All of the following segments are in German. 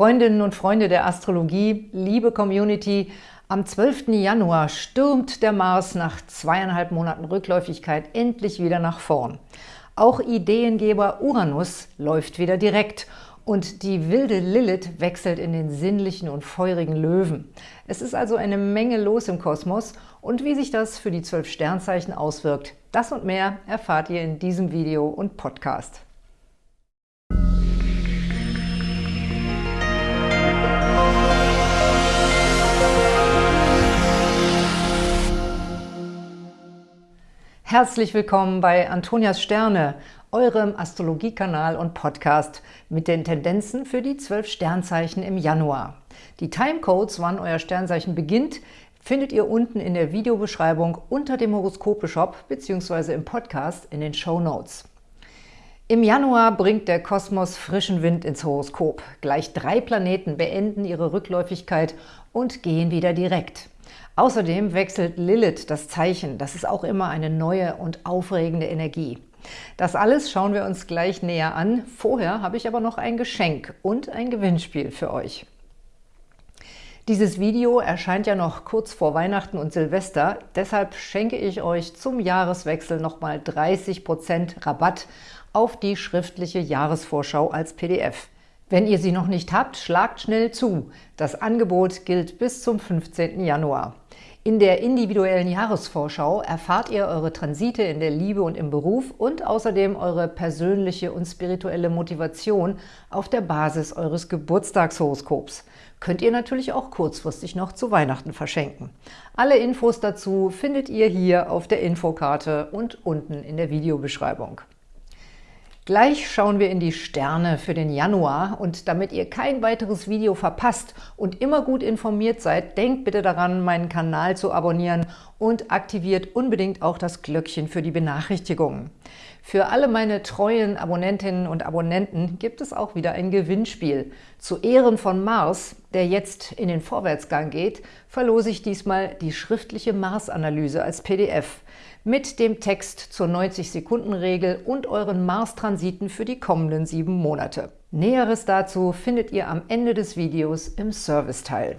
Freundinnen und Freunde der Astrologie, liebe Community, am 12. Januar stürmt der Mars nach zweieinhalb Monaten Rückläufigkeit endlich wieder nach vorn. Auch Ideengeber Uranus läuft wieder direkt und die wilde Lilith wechselt in den sinnlichen und feurigen Löwen. Es ist also eine Menge los im Kosmos und wie sich das für die zwölf Sternzeichen auswirkt, das und mehr erfahrt ihr in diesem Video und Podcast. Herzlich willkommen bei Antonias Sterne, eurem Astrologiekanal und Podcast mit den Tendenzen für die zwölf Sternzeichen im Januar. Die Timecodes, wann euer Sternzeichen beginnt, findet ihr unten in der Videobeschreibung unter dem Horoskope-Shop bzw. im Podcast in den Show Notes. Im Januar bringt der Kosmos frischen Wind ins Horoskop. Gleich drei Planeten beenden ihre Rückläufigkeit und gehen wieder direkt. Außerdem wechselt Lilith das Zeichen. Das ist auch immer eine neue und aufregende Energie. Das alles schauen wir uns gleich näher an. Vorher habe ich aber noch ein Geschenk und ein Gewinnspiel für euch. Dieses Video erscheint ja noch kurz vor Weihnachten und Silvester, deshalb schenke ich euch zum Jahreswechsel nochmal 30% Rabatt auf die schriftliche Jahresvorschau als PDF. Wenn ihr sie noch nicht habt, schlagt schnell zu. Das Angebot gilt bis zum 15. Januar. In der individuellen Jahresvorschau erfahrt ihr eure Transite in der Liebe und im Beruf und außerdem eure persönliche und spirituelle Motivation auf der Basis eures Geburtstagshoroskops. Könnt ihr natürlich auch kurzfristig noch zu Weihnachten verschenken. Alle Infos dazu findet ihr hier auf der Infokarte und unten in der Videobeschreibung. Gleich schauen wir in die Sterne für den Januar und damit ihr kein weiteres Video verpasst und immer gut informiert seid, denkt bitte daran, meinen Kanal zu abonnieren und aktiviert unbedingt auch das Glöckchen für die Benachrichtigungen. Für alle meine treuen Abonnentinnen und Abonnenten gibt es auch wieder ein Gewinnspiel. Zu Ehren von Mars, der jetzt in den Vorwärtsgang geht, verlose ich diesmal die schriftliche Mars-Analyse als PDF mit dem Text zur 90-Sekunden-Regel und euren Mars-Transiten für die kommenden sieben Monate. Näheres dazu findet ihr am Ende des Videos im Serviceteil.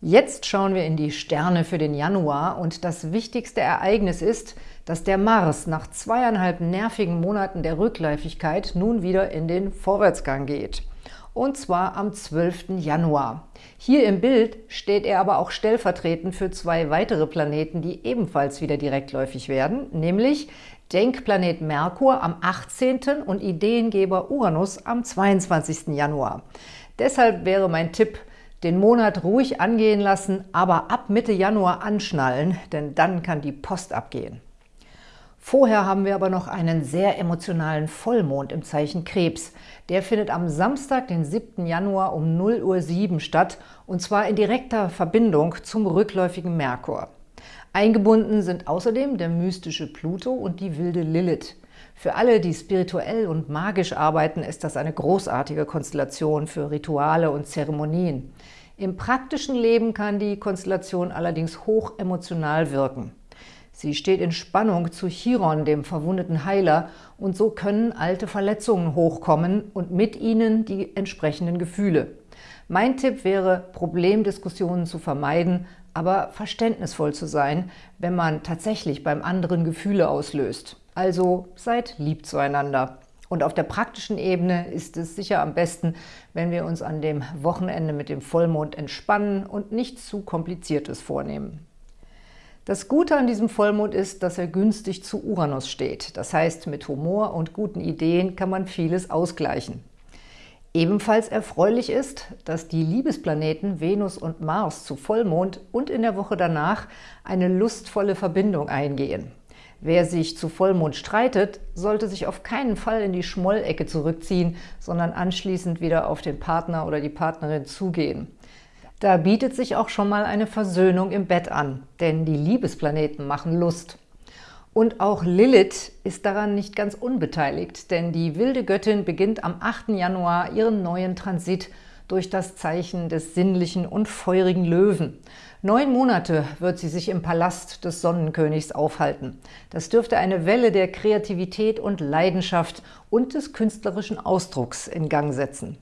Jetzt schauen wir in die Sterne für den Januar und das wichtigste Ereignis ist, dass der Mars nach zweieinhalb nervigen Monaten der Rückläufigkeit nun wieder in den Vorwärtsgang geht. Und zwar am 12. Januar. Hier im Bild steht er aber auch stellvertretend für zwei weitere Planeten, die ebenfalls wieder direktläufig werden, nämlich Denkplanet Merkur am 18. und Ideengeber Uranus am 22. Januar. Deshalb wäre mein Tipp, den Monat ruhig angehen lassen, aber ab Mitte Januar anschnallen, denn dann kann die Post abgehen. Vorher haben wir aber noch einen sehr emotionalen Vollmond im Zeichen Krebs. Der findet am Samstag, den 7. Januar um 0.07 Uhr statt, und zwar in direkter Verbindung zum rückläufigen Merkur. Eingebunden sind außerdem der mystische Pluto und die wilde Lilith. Für alle, die spirituell und magisch arbeiten, ist das eine großartige Konstellation für Rituale und Zeremonien. Im praktischen Leben kann die Konstellation allerdings hoch emotional wirken. Sie steht in Spannung zu Chiron, dem verwundeten Heiler, und so können alte Verletzungen hochkommen und mit ihnen die entsprechenden Gefühle. Mein Tipp wäre, Problemdiskussionen zu vermeiden, aber verständnisvoll zu sein, wenn man tatsächlich beim anderen Gefühle auslöst. Also seid lieb zueinander. Und auf der praktischen Ebene ist es sicher am besten, wenn wir uns an dem Wochenende mit dem Vollmond entspannen und nichts zu Kompliziertes vornehmen. Das Gute an diesem Vollmond ist, dass er günstig zu Uranus steht. Das heißt, mit Humor und guten Ideen kann man vieles ausgleichen. Ebenfalls erfreulich ist, dass die Liebesplaneten Venus und Mars zu Vollmond und in der Woche danach eine lustvolle Verbindung eingehen. Wer sich zu Vollmond streitet, sollte sich auf keinen Fall in die Schmollecke zurückziehen, sondern anschließend wieder auf den Partner oder die Partnerin zugehen. Da bietet sich auch schon mal eine Versöhnung im Bett an, denn die Liebesplaneten machen Lust. Und auch Lilith ist daran nicht ganz unbeteiligt, denn die wilde Göttin beginnt am 8. Januar ihren neuen Transit durch das Zeichen des sinnlichen und feurigen Löwen. Neun Monate wird sie sich im Palast des Sonnenkönigs aufhalten. Das dürfte eine Welle der Kreativität und Leidenschaft und des künstlerischen Ausdrucks in Gang setzen.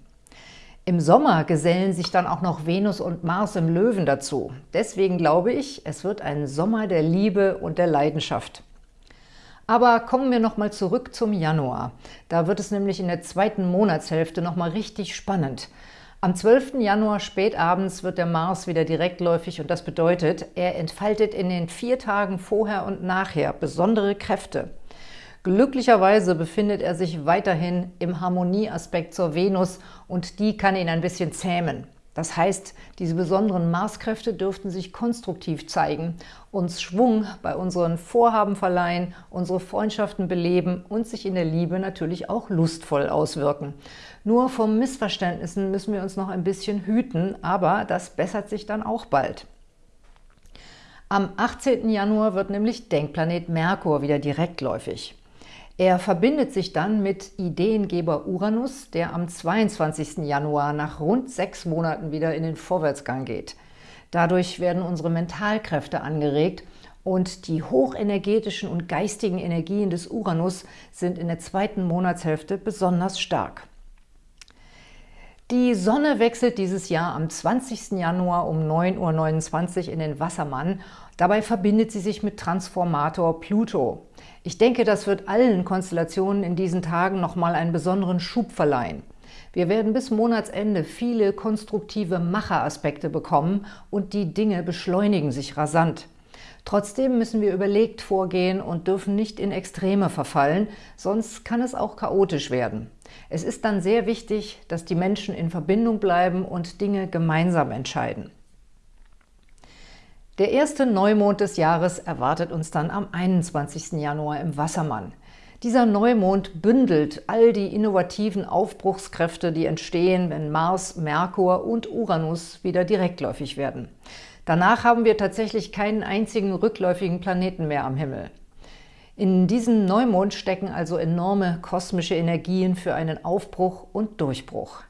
Im Sommer gesellen sich dann auch noch Venus und Mars im Löwen dazu. Deswegen glaube ich, es wird ein Sommer der Liebe und der Leidenschaft. Aber kommen wir nochmal zurück zum Januar. Da wird es nämlich in der zweiten Monatshälfte nochmal richtig spannend. Am 12. Januar spätabends wird der Mars wieder direktläufig und das bedeutet, er entfaltet in den vier Tagen vorher und nachher besondere Kräfte. Glücklicherweise befindet er sich weiterhin im Harmonieaspekt zur Venus und die kann ihn ein bisschen zähmen. Das heißt, diese besonderen Marskräfte dürften sich konstruktiv zeigen, uns Schwung bei unseren Vorhaben verleihen, unsere Freundschaften beleben und sich in der Liebe natürlich auch lustvoll auswirken. Nur vor Missverständnissen müssen wir uns noch ein bisschen hüten, aber das bessert sich dann auch bald. Am 18. Januar wird nämlich Denkplanet Merkur wieder direktläufig. Er verbindet sich dann mit Ideengeber Uranus, der am 22. Januar nach rund sechs Monaten wieder in den Vorwärtsgang geht. Dadurch werden unsere Mentalkräfte angeregt und die hochenergetischen und geistigen Energien des Uranus sind in der zweiten Monatshälfte besonders stark. Die Sonne wechselt dieses Jahr am 20. Januar um 9.29 Uhr in den Wassermann. Dabei verbindet sie sich mit Transformator Pluto. Ich denke, das wird allen Konstellationen in diesen Tagen nochmal einen besonderen Schub verleihen. Wir werden bis Monatsende viele konstruktive Macheraspekte bekommen und die Dinge beschleunigen sich rasant. Trotzdem müssen wir überlegt vorgehen und dürfen nicht in Extreme verfallen, sonst kann es auch chaotisch werden. Es ist dann sehr wichtig, dass die Menschen in Verbindung bleiben und Dinge gemeinsam entscheiden. Der erste Neumond des Jahres erwartet uns dann am 21. Januar im Wassermann. Dieser Neumond bündelt all die innovativen Aufbruchskräfte, die entstehen, wenn Mars, Merkur und Uranus wieder direktläufig werden. Danach haben wir tatsächlich keinen einzigen rückläufigen Planeten mehr am Himmel. In diesem Neumond stecken also enorme kosmische Energien für einen Aufbruch und Durchbruch.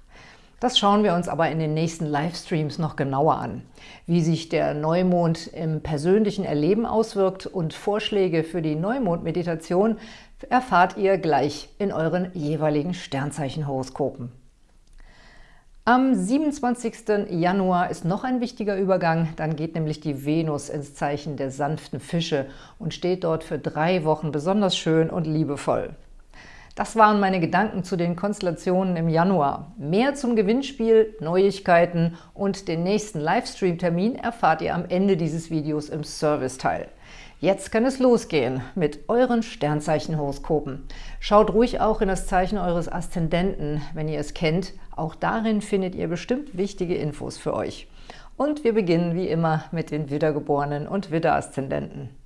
Das schauen wir uns aber in den nächsten Livestreams noch genauer an. Wie sich der Neumond im persönlichen Erleben auswirkt und Vorschläge für die Neumond-Meditation erfahrt ihr gleich in euren jeweiligen Sternzeichenhoroskopen. Am 27. Januar ist noch ein wichtiger Übergang, dann geht nämlich die Venus ins Zeichen der sanften Fische und steht dort für drei Wochen besonders schön und liebevoll. Das waren meine Gedanken zu den Konstellationen im Januar. Mehr zum Gewinnspiel, Neuigkeiten und den nächsten Livestream-Termin erfahrt ihr am Ende dieses Videos im Serviceteil. Jetzt kann es losgehen mit euren Sternzeichenhoroskopen. Schaut ruhig auch in das Zeichen eures Aszendenten, wenn ihr es kennt. Auch darin findet ihr bestimmt wichtige Infos für euch. Und wir beginnen wie immer mit den Widdergeborenen und Widderaszendenten.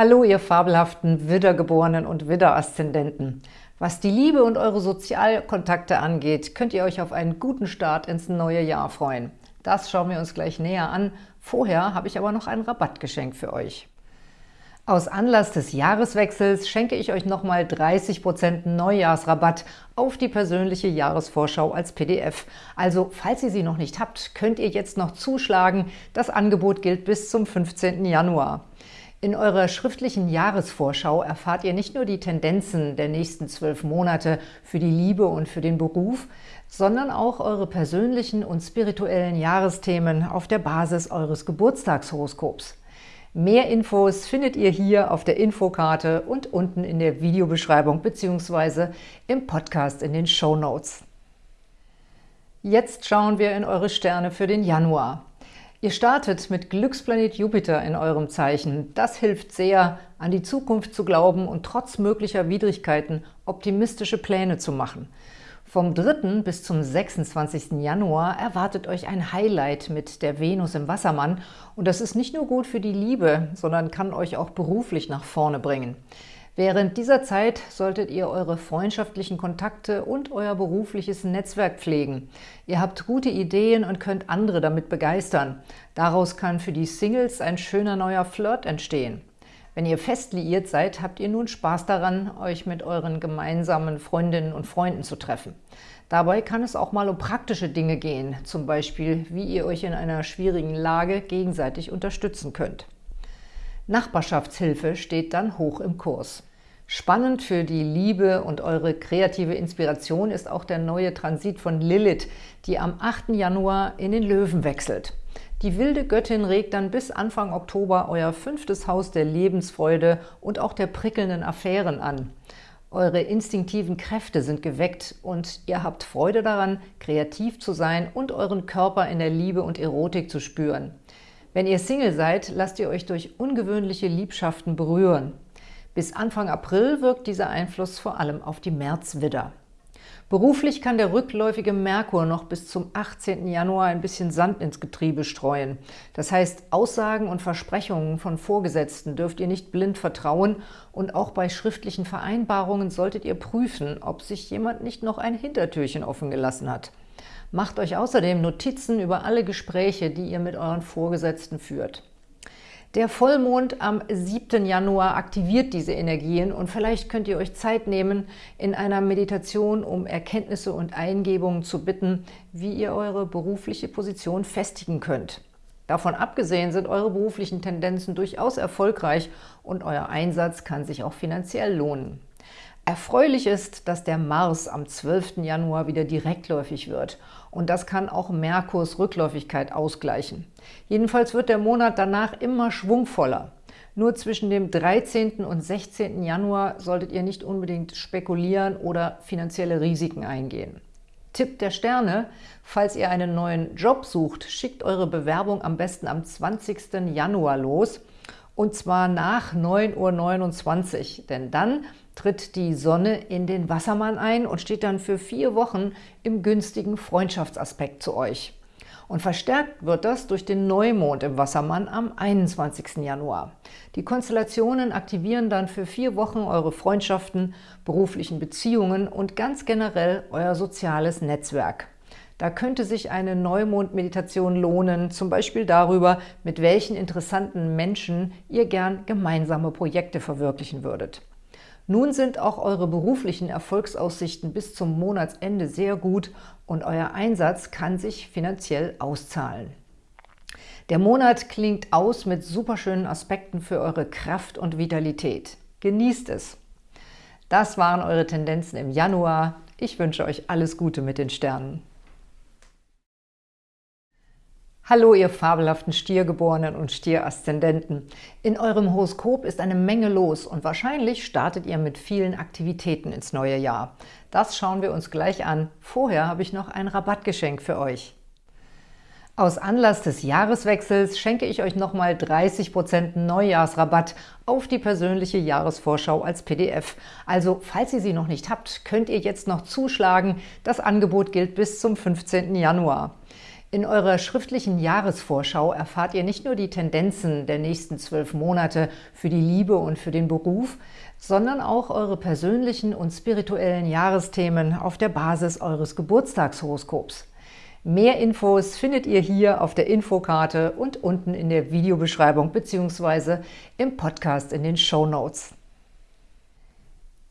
Hallo, ihr fabelhaften Widdergeborenen und Widderaszendenten. Was die Liebe und eure Sozialkontakte angeht, könnt ihr euch auf einen guten Start ins neue Jahr freuen. Das schauen wir uns gleich näher an. Vorher habe ich aber noch ein Rabattgeschenk für euch. Aus Anlass des Jahreswechsels schenke ich euch nochmal 30% Neujahrsrabatt auf die persönliche Jahresvorschau als PDF. Also, falls ihr sie noch nicht habt, könnt ihr jetzt noch zuschlagen. Das Angebot gilt bis zum 15. Januar. In eurer schriftlichen Jahresvorschau erfahrt ihr nicht nur die Tendenzen der nächsten zwölf Monate für die Liebe und für den Beruf, sondern auch eure persönlichen und spirituellen Jahresthemen auf der Basis eures Geburtstagshoroskops. Mehr Infos findet ihr hier auf der Infokarte und unten in der Videobeschreibung bzw. im Podcast in den Show Notes. Jetzt schauen wir in eure Sterne für den Januar. Ihr startet mit Glücksplanet Jupiter in eurem Zeichen. Das hilft sehr, an die Zukunft zu glauben und trotz möglicher Widrigkeiten optimistische Pläne zu machen. Vom 3. bis zum 26. Januar erwartet euch ein Highlight mit der Venus im Wassermann und das ist nicht nur gut für die Liebe, sondern kann euch auch beruflich nach vorne bringen. Während dieser Zeit solltet ihr eure freundschaftlichen Kontakte und euer berufliches Netzwerk pflegen. Ihr habt gute Ideen und könnt andere damit begeistern. Daraus kann für die Singles ein schöner neuer Flirt entstehen. Wenn ihr fest liiert seid, habt ihr nun Spaß daran, euch mit euren gemeinsamen Freundinnen und Freunden zu treffen. Dabei kann es auch mal um praktische Dinge gehen, zum Beispiel, wie ihr euch in einer schwierigen Lage gegenseitig unterstützen könnt. Nachbarschaftshilfe steht dann hoch im Kurs. Spannend für die Liebe und eure kreative Inspiration ist auch der neue Transit von Lilith, die am 8. Januar in den Löwen wechselt. Die wilde Göttin regt dann bis Anfang Oktober euer fünftes Haus der Lebensfreude und auch der prickelnden Affären an. Eure instinktiven Kräfte sind geweckt und ihr habt Freude daran, kreativ zu sein und euren Körper in der Liebe und Erotik zu spüren. Wenn ihr Single seid, lasst ihr euch durch ungewöhnliche Liebschaften berühren. Bis Anfang April wirkt dieser Einfluss vor allem auf die Märzwidder. Beruflich kann der rückläufige Merkur noch bis zum 18. Januar ein bisschen Sand ins Getriebe streuen. Das heißt, Aussagen und Versprechungen von Vorgesetzten dürft ihr nicht blind vertrauen und auch bei schriftlichen Vereinbarungen solltet ihr prüfen, ob sich jemand nicht noch ein Hintertürchen offen gelassen hat. Macht euch außerdem Notizen über alle Gespräche, die ihr mit euren Vorgesetzten führt. Der Vollmond am 7. Januar aktiviert diese Energien und vielleicht könnt ihr euch Zeit nehmen, in einer Meditation um Erkenntnisse und Eingebungen zu bitten, wie ihr eure berufliche Position festigen könnt. Davon abgesehen sind eure beruflichen Tendenzen durchaus erfolgreich und euer Einsatz kann sich auch finanziell lohnen. Erfreulich ist, dass der Mars am 12. Januar wieder direktläufig wird und das kann auch Merkurs Rückläufigkeit ausgleichen. Jedenfalls wird der Monat danach immer schwungvoller. Nur zwischen dem 13. und 16. Januar solltet ihr nicht unbedingt spekulieren oder finanzielle Risiken eingehen. Tipp der Sterne, falls ihr einen neuen Job sucht, schickt eure Bewerbung am besten am 20. Januar los und zwar nach 9.29 Uhr, denn dann tritt die Sonne in den Wassermann ein und steht dann für vier Wochen im günstigen Freundschaftsaspekt zu euch. Und verstärkt wird das durch den Neumond im Wassermann am 21. Januar. Die Konstellationen aktivieren dann für vier Wochen eure Freundschaften, beruflichen Beziehungen und ganz generell euer soziales Netzwerk. Da könnte sich eine Neumond-Meditation lohnen, zum Beispiel darüber, mit welchen interessanten Menschen ihr gern gemeinsame Projekte verwirklichen würdet. Nun sind auch eure beruflichen Erfolgsaussichten bis zum Monatsende sehr gut und euer Einsatz kann sich finanziell auszahlen. Der Monat klingt aus mit superschönen Aspekten für eure Kraft und Vitalität. Genießt es! Das waren eure Tendenzen im Januar. Ich wünsche euch alles Gute mit den Sternen. Hallo, ihr fabelhaften Stiergeborenen und Stieraszendenten. In eurem Horoskop ist eine Menge los und wahrscheinlich startet ihr mit vielen Aktivitäten ins neue Jahr. Das schauen wir uns gleich an. Vorher habe ich noch ein Rabattgeschenk für euch. Aus Anlass des Jahreswechsels schenke ich euch nochmal 30% Neujahrsrabatt auf die persönliche Jahresvorschau als PDF. Also, falls ihr sie noch nicht habt, könnt ihr jetzt noch zuschlagen. Das Angebot gilt bis zum 15. Januar. In eurer schriftlichen Jahresvorschau erfahrt ihr nicht nur die Tendenzen der nächsten zwölf Monate für die Liebe und für den Beruf, sondern auch eure persönlichen und spirituellen Jahresthemen auf der Basis eures Geburtstagshoroskops. Mehr Infos findet ihr hier auf der Infokarte und unten in der Videobeschreibung bzw. im Podcast in den Show Notes.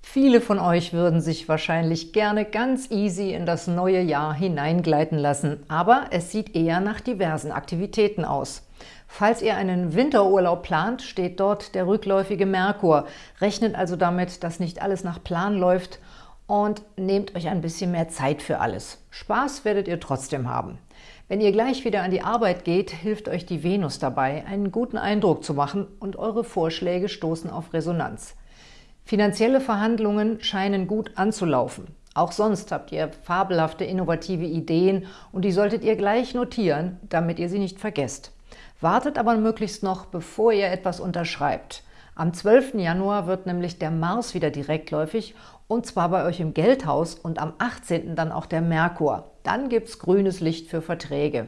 Viele von euch würden sich wahrscheinlich gerne ganz easy in das neue Jahr hineingleiten lassen, aber es sieht eher nach diversen Aktivitäten aus. Falls ihr einen Winterurlaub plant, steht dort der rückläufige Merkur. Rechnet also damit, dass nicht alles nach Plan läuft und nehmt euch ein bisschen mehr Zeit für alles. Spaß werdet ihr trotzdem haben. Wenn ihr gleich wieder an die Arbeit geht, hilft euch die Venus dabei, einen guten Eindruck zu machen und eure Vorschläge stoßen auf Resonanz. Finanzielle Verhandlungen scheinen gut anzulaufen. Auch sonst habt ihr fabelhafte, innovative Ideen und die solltet ihr gleich notieren, damit ihr sie nicht vergesst. Wartet aber möglichst noch, bevor ihr etwas unterschreibt. Am 12. Januar wird nämlich der Mars wieder direktläufig und zwar bei euch im Geldhaus und am 18. dann auch der Merkur. Dann gibt es grünes Licht für Verträge.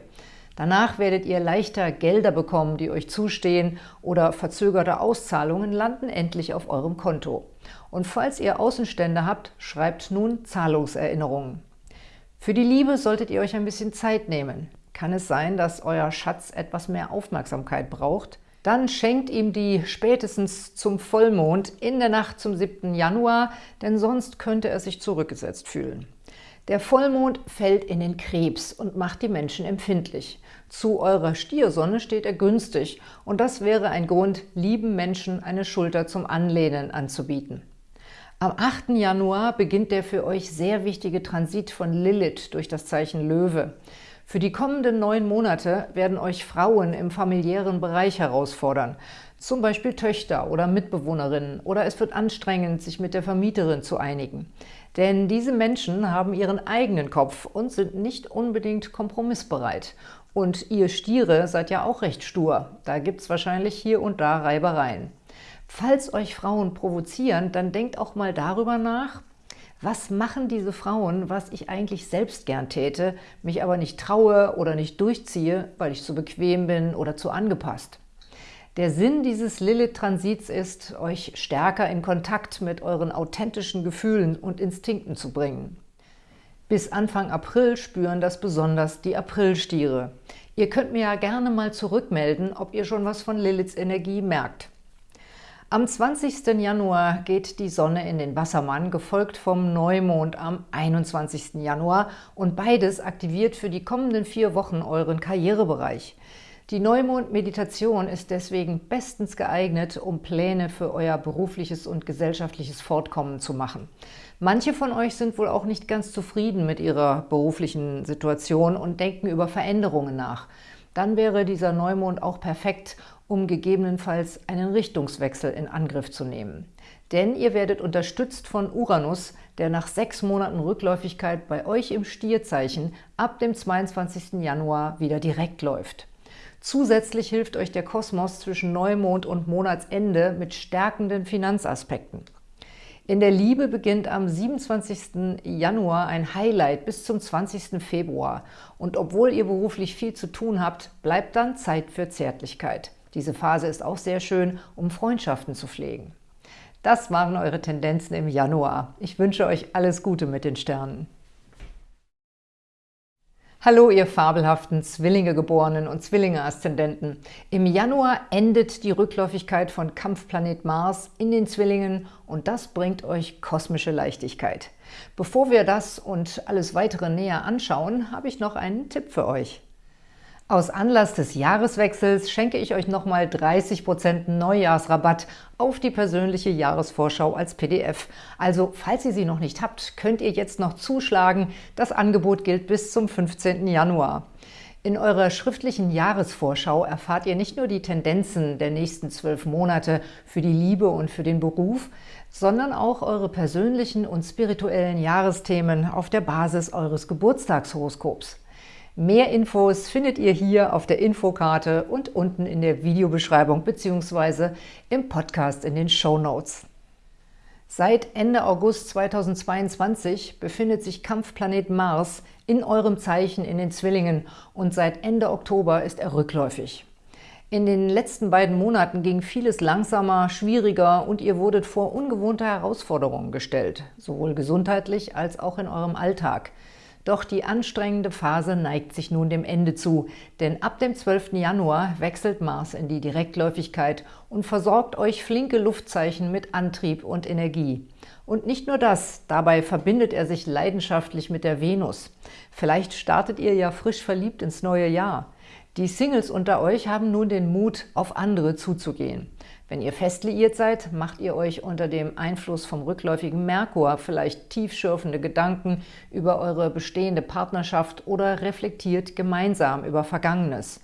Danach werdet ihr leichter Gelder bekommen, die euch zustehen oder verzögerte Auszahlungen landen endlich auf eurem Konto. Und falls ihr Außenstände habt, schreibt nun Zahlungserinnerungen. Für die Liebe solltet ihr euch ein bisschen Zeit nehmen. Kann es sein, dass euer Schatz etwas mehr Aufmerksamkeit braucht? Dann schenkt ihm die spätestens zum Vollmond in der Nacht zum 7. Januar, denn sonst könnte er sich zurückgesetzt fühlen. Der Vollmond fällt in den Krebs und macht die Menschen empfindlich. Zu eurer Stiersonne steht er günstig und das wäre ein Grund, lieben Menschen eine Schulter zum Anlehnen anzubieten. Am 8. Januar beginnt der für euch sehr wichtige Transit von Lilith durch das Zeichen Löwe. Für die kommenden neun Monate werden euch Frauen im familiären Bereich herausfordern, zum Beispiel Töchter oder Mitbewohnerinnen, oder es wird anstrengend, sich mit der Vermieterin zu einigen. Denn diese Menschen haben ihren eigenen Kopf und sind nicht unbedingt kompromissbereit. Und ihr Stiere seid ja auch recht stur. Da gibt es wahrscheinlich hier und da Reibereien. Falls euch Frauen provozieren, dann denkt auch mal darüber nach, was machen diese Frauen, was ich eigentlich selbst gern täte, mich aber nicht traue oder nicht durchziehe, weil ich zu bequem bin oder zu angepasst. Der Sinn dieses Lilith-Transits ist, euch stärker in Kontakt mit euren authentischen Gefühlen und Instinkten zu bringen. Bis Anfang April spüren das besonders die Aprilstiere. Ihr könnt mir ja gerne mal zurückmelden, ob ihr schon was von Liliths Energie merkt. Am 20. Januar geht die Sonne in den Wassermann, gefolgt vom Neumond am 21. Januar und beides aktiviert für die kommenden vier Wochen euren Karrierebereich. Die Neumond-Meditation ist deswegen bestens geeignet, um Pläne für euer berufliches und gesellschaftliches Fortkommen zu machen. Manche von euch sind wohl auch nicht ganz zufrieden mit ihrer beruflichen Situation und denken über Veränderungen nach. Dann wäre dieser Neumond auch perfekt, um gegebenenfalls einen Richtungswechsel in Angriff zu nehmen. Denn ihr werdet unterstützt von Uranus, der nach sechs Monaten Rückläufigkeit bei euch im Stierzeichen ab dem 22. Januar wieder direkt läuft. Zusätzlich hilft euch der Kosmos zwischen Neumond und Monatsende mit stärkenden Finanzaspekten. In der Liebe beginnt am 27. Januar ein Highlight bis zum 20. Februar. Und obwohl ihr beruflich viel zu tun habt, bleibt dann Zeit für Zärtlichkeit. Diese Phase ist auch sehr schön, um Freundschaften zu pflegen. Das waren eure Tendenzen im Januar. Ich wünsche euch alles Gute mit den Sternen. Hallo, ihr fabelhaften Zwillinge-Geborenen und Zwillinge-Aszendenten. Im Januar endet die Rückläufigkeit von Kampfplanet Mars in den Zwillingen und das bringt euch kosmische Leichtigkeit. Bevor wir das und alles weitere näher anschauen, habe ich noch einen Tipp für euch. Aus Anlass des Jahreswechsels schenke ich euch nochmal 30% Neujahrsrabatt auf die persönliche Jahresvorschau als PDF. Also, falls ihr sie noch nicht habt, könnt ihr jetzt noch zuschlagen. Das Angebot gilt bis zum 15. Januar. In eurer schriftlichen Jahresvorschau erfahrt ihr nicht nur die Tendenzen der nächsten zwölf Monate für die Liebe und für den Beruf, sondern auch eure persönlichen und spirituellen Jahresthemen auf der Basis eures Geburtstagshoroskops. Mehr Infos findet ihr hier auf der Infokarte und unten in der Videobeschreibung bzw. im Podcast in den Show Notes. Seit Ende August 2022 befindet sich Kampfplanet Mars in eurem Zeichen in den Zwillingen und seit Ende Oktober ist er rückläufig. In den letzten beiden Monaten ging vieles langsamer, schwieriger und ihr wurdet vor ungewohnte Herausforderungen gestellt, sowohl gesundheitlich als auch in eurem Alltag – doch die anstrengende Phase neigt sich nun dem Ende zu, denn ab dem 12. Januar wechselt Mars in die Direktläufigkeit und versorgt euch flinke Luftzeichen mit Antrieb und Energie. Und nicht nur das, dabei verbindet er sich leidenschaftlich mit der Venus. Vielleicht startet ihr ja frisch verliebt ins neue Jahr. Die Singles unter euch haben nun den Mut, auf andere zuzugehen. Wenn ihr fest liiert seid, macht ihr euch unter dem Einfluss vom rückläufigen Merkur vielleicht tiefschürfende Gedanken über eure bestehende Partnerschaft oder reflektiert gemeinsam über Vergangenes.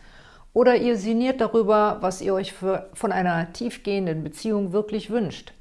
Oder ihr sinniert darüber, was ihr euch für, von einer tiefgehenden Beziehung wirklich wünscht.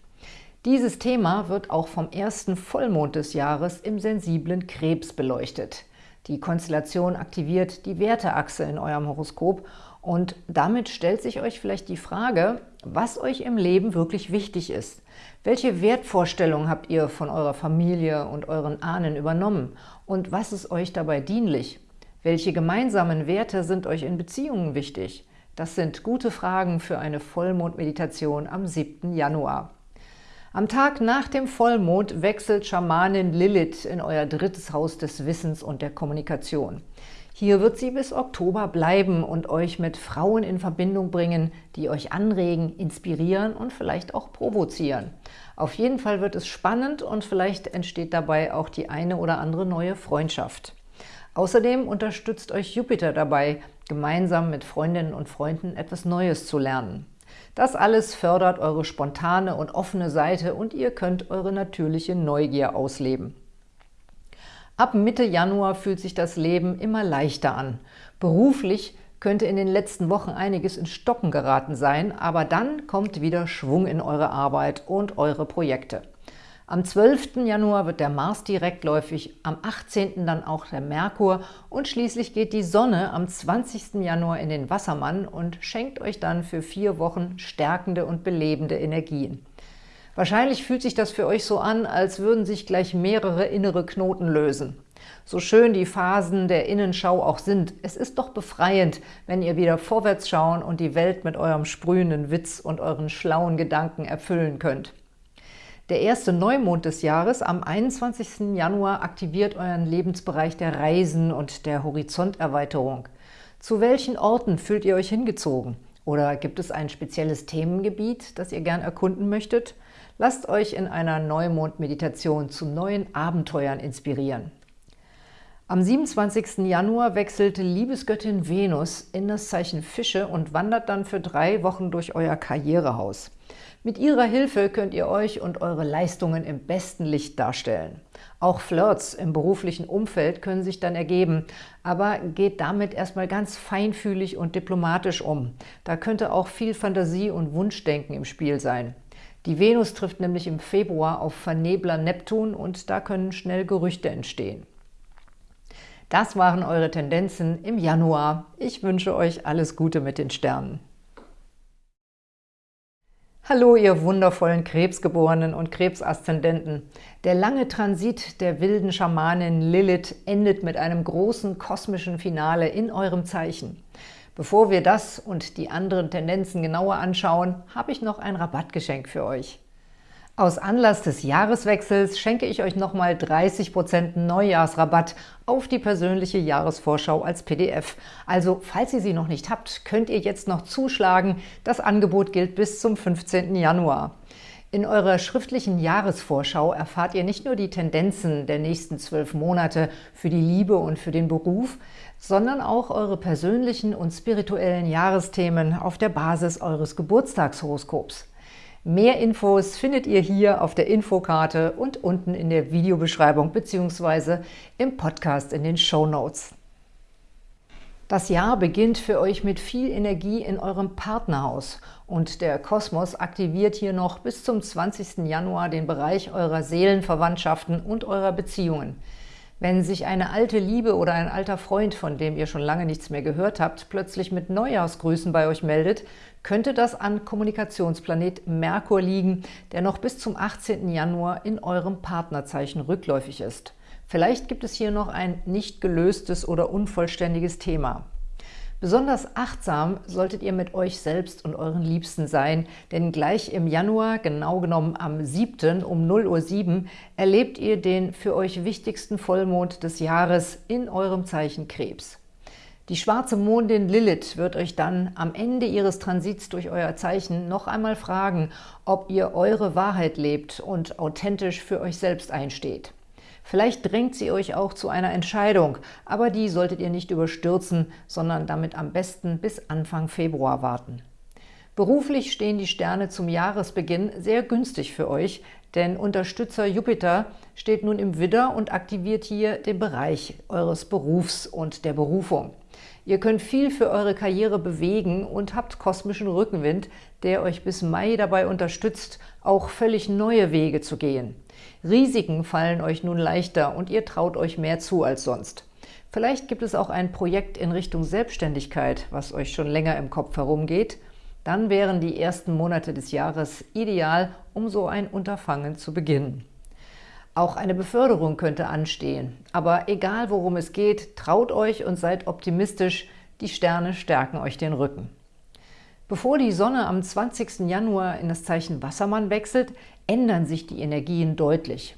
Dieses Thema wird auch vom ersten Vollmond des Jahres im sensiblen Krebs beleuchtet. Die Konstellation aktiviert die Werteachse in eurem Horoskop und damit stellt sich euch vielleicht die Frage, was euch im Leben wirklich wichtig ist. Welche Wertvorstellungen habt ihr von eurer Familie und euren Ahnen übernommen? Und was ist euch dabei dienlich? Welche gemeinsamen Werte sind euch in Beziehungen wichtig? Das sind gute Fragen für eine Vollmondmeditation am 7. Januar. Am Tag nach dem Vollmond wechselt Schamanin Lilith in euer drittes Haus des Wissens und der Kommunikation. Hier wird sie bis Oktober bleiben und euch mit Frauen in Verbindung bringen, die euch anregen, inspirieren und vielleicht auch provozieren. Auf jeden Fall wird es spannend und vielleicht entsteht dabei auch die eine oder andere neue Freundschaft. Außerdem unterstützt euch Jupiter dabei, gemeinsam mit Freundinnen und Freunden etwas Neues zu lernen. Das alles fördert eure spontane und offene Seite und ihr könnt eure natürliche Neugier ausleben. Ab Mitte Januar fühlt sich das Leben immer leichter an. Beruflich könnte in den letzten Wochen einiges in Stocken geraten sein, aber dann kommt wieder Schwung in eure Arbeit und eure Projekte. Am 12. Januar wird der Mars direktläufig, am 18. dann auch der Merkur und schließlich geht die Sonne am 20. Januar in den Wassermann und schenkt euch dann für vier Wochen stärkende und belebende Energien. Wahrscheinlich fühlt sich das für euch so an, als würden sich gleich mehrere innere Knoten lösen. So schön die Phasen der Innenschau auch sind, es ist doch befreiend, wenn ihr wieder vorwärts schauen und die Welt mit eurem sprühenden Witz und euren schlauen Gedanken erfüllen könnt. Der erste Neumond des Jahres am 21. Januar aktiviert euren Lebensbereich der Reisen und der Horizonterweiterung. Zu welchen Orten fühlt ihr euch hingezogen? Oder gibt es ein spezielles Themengebiet, das ihr gern erkunden möchtet? Lasst euch in einer Neumond-Meditation zu neuen Abenteuern inspirieren. Am 27. Januar wechselt Liebesgöttin Venus in das Zeichen Fische und wandert dann für drei Wochen durch euer Karrierehaus. Mit ihrer Hilfe könnt ihr euch und eure Leistungen im besten Licht darstellen. Auch Flirts im beruflichen Umfeld können sich dann ergeben, aber geht damit erstmal ganz feinfühlig und diplomatisch um. Da könnte auch viel Fantasie und Wunschdenken im Spiel sein. Die Venus trifft nämlich im Februar auf Vernebler Neptun und da können schnell Gerüchte entstehen. Das waren eure Tendenzen im Januar. Ich wünsche euch alles Gute mit den Sternen. Hallo, ihr wundervollen Krebsgeborenen und Krebsaszendenten. Der lange Transit der wilden Schamanin Lilith endet mit einem großen kosmischen Finale in eurem Zeichen. Bevor wir das und die anderen Tendenzen genauer anschauen, habe ich noch ein Rabattgeschenk für euch. Aus Anlass des Jahreswechsels schenke ich euch nochmal 30% Neujahrsrabatt auf die persönliche Jahresvorschau als PDF. Also, falls ihr sie noch nicht habt, könnt ihr jetzt noch zuschlagen. Das Angebot gilt bis zum 15. Januar. In eurer schriftlichen Jahresvorschau erfahrt ihr nicht nur die Tendenzen der nächsten zwölf Monate für die Liebe und für den Beruf, sondern auch eure persönlichen und spirituellen Jahresthemen auf der Basis eures Geburtstagshoroskops. Mehr Infos findet ihr hier auf der Infokarte und unten in der Videobeschreibung bzw. im Podcast in den Show Notes. Das Jahr beginnt für euch mit viel Energie in eurem Partnerhaus und der Kosmos aktiviert hier noch bis zum 20. Januar den Bereich eurer Seelenverwandtschaften und eurer Beziehungen. Wenn sich eine alte Liebe oder ein alter Freund, von dem ihr schon lange nichts mehr gehört habt, plötzlich mit Neujahrsgrüßen bei euch meldet, könnte das an Kommunikationsplanet Merkur liegen, der noch bis zum 18. Januar in eurem Partnerzeichen rückläufig ist. Vielleicht gibt es hier noch ein nicht gelöstes oder unvollständiges Thema. Besonders achtsam solltet ihr mit euch selbst und euren Liebsten sein, denn gleich im Januar, genau genommen am 7. um 0.07 Uhr, erlebt ihr den für euch wichtigsten Vollmond des Jahres in eurem Zeichen Krebs. Die schwarze Mondin Lilith wird euch dann am Ende ihres Transits durch euer Zeichen noch einmal fragen, ob ihr eure Wahrheit lebt und authentisch für euch selbst einsteht. Vielleicht drängt sie euch auch zu einer Entscheidung, aber die solltet ihr nicht überstürzen, sondern damit am besten bis Anfang Februar warten. Beruflich stehen die Sterne zum Jahresbeginn sehr günstig für euch, denn Unterstützer Jupiter steht nun im Widder und aktiviert hier den Bereich eures Berufs und der Berufung. Ihr könnt viel für eure Karriere bewegen und habt kosmischen Rückenwind, der euch bis Mai dabei unterstützt, auch völlig neue Wege zu gehen. Risiken fallen euch nun leichter und ihr traut euch mehr zu als sonst. Vielleicht gibt es auch ein Projekt in Richtung Selbstständigkeit, was euch schon länger im Kopf herumgeht. Dann wären die ersten Monate des Jahres ideal, um so ein Unterfangen zu beginnen. Auch eine Beförderung könnte anstehen. Aber egal, worum es geht, traut euch und seid optimistisch. Die Sterne stärken euch den Rücken. Bevor die Sonne am 20. Januar in das Zeichen Wassermann wechselt, ändern sich die Energien deutlich.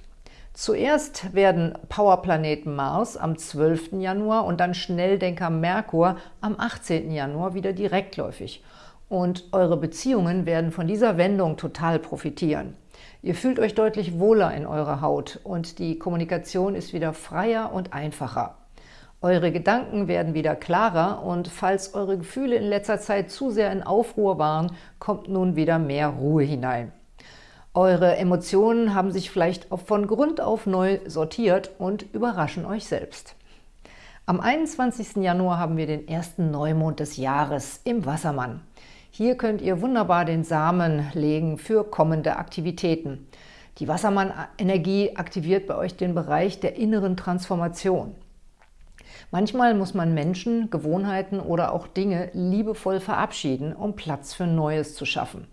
Zuerst werden Powerplaneten Mars am 12. Januar und dann Schnelldenker Merkur am 18. Januar wieder direktläufig. Und eure Beziehungen werden von dieser Wendung total profitieren. Ihr fühlt euch deutlich wohler in eurer Haut und die Kommunikation ist wieder freier und einfacher. Eure Gedanken werden wieder klarer und falls eure Gefühle in letzter Zeit zu sehr in Aufruhr waren, kommt nun wieder mehr Ruhe hinein. Eure Emotionen haben sich vielleicht von Grund auf neu sortiert und überraschen euch selbst. Am 21. Januar haben wir den ersten Neumond des Jahres im Wassermann. Hier könnt ihr wunderbar den Samen legen für kommende Aktivitäten. Die Wassermann-Energie aktiviert bei euch den Bereich der inneren Transformation. Manchmal muss man Menschen, Gewohnheiten oder auch Dinge liebevoll verabschieden, um Platz für Neues zu schaffen.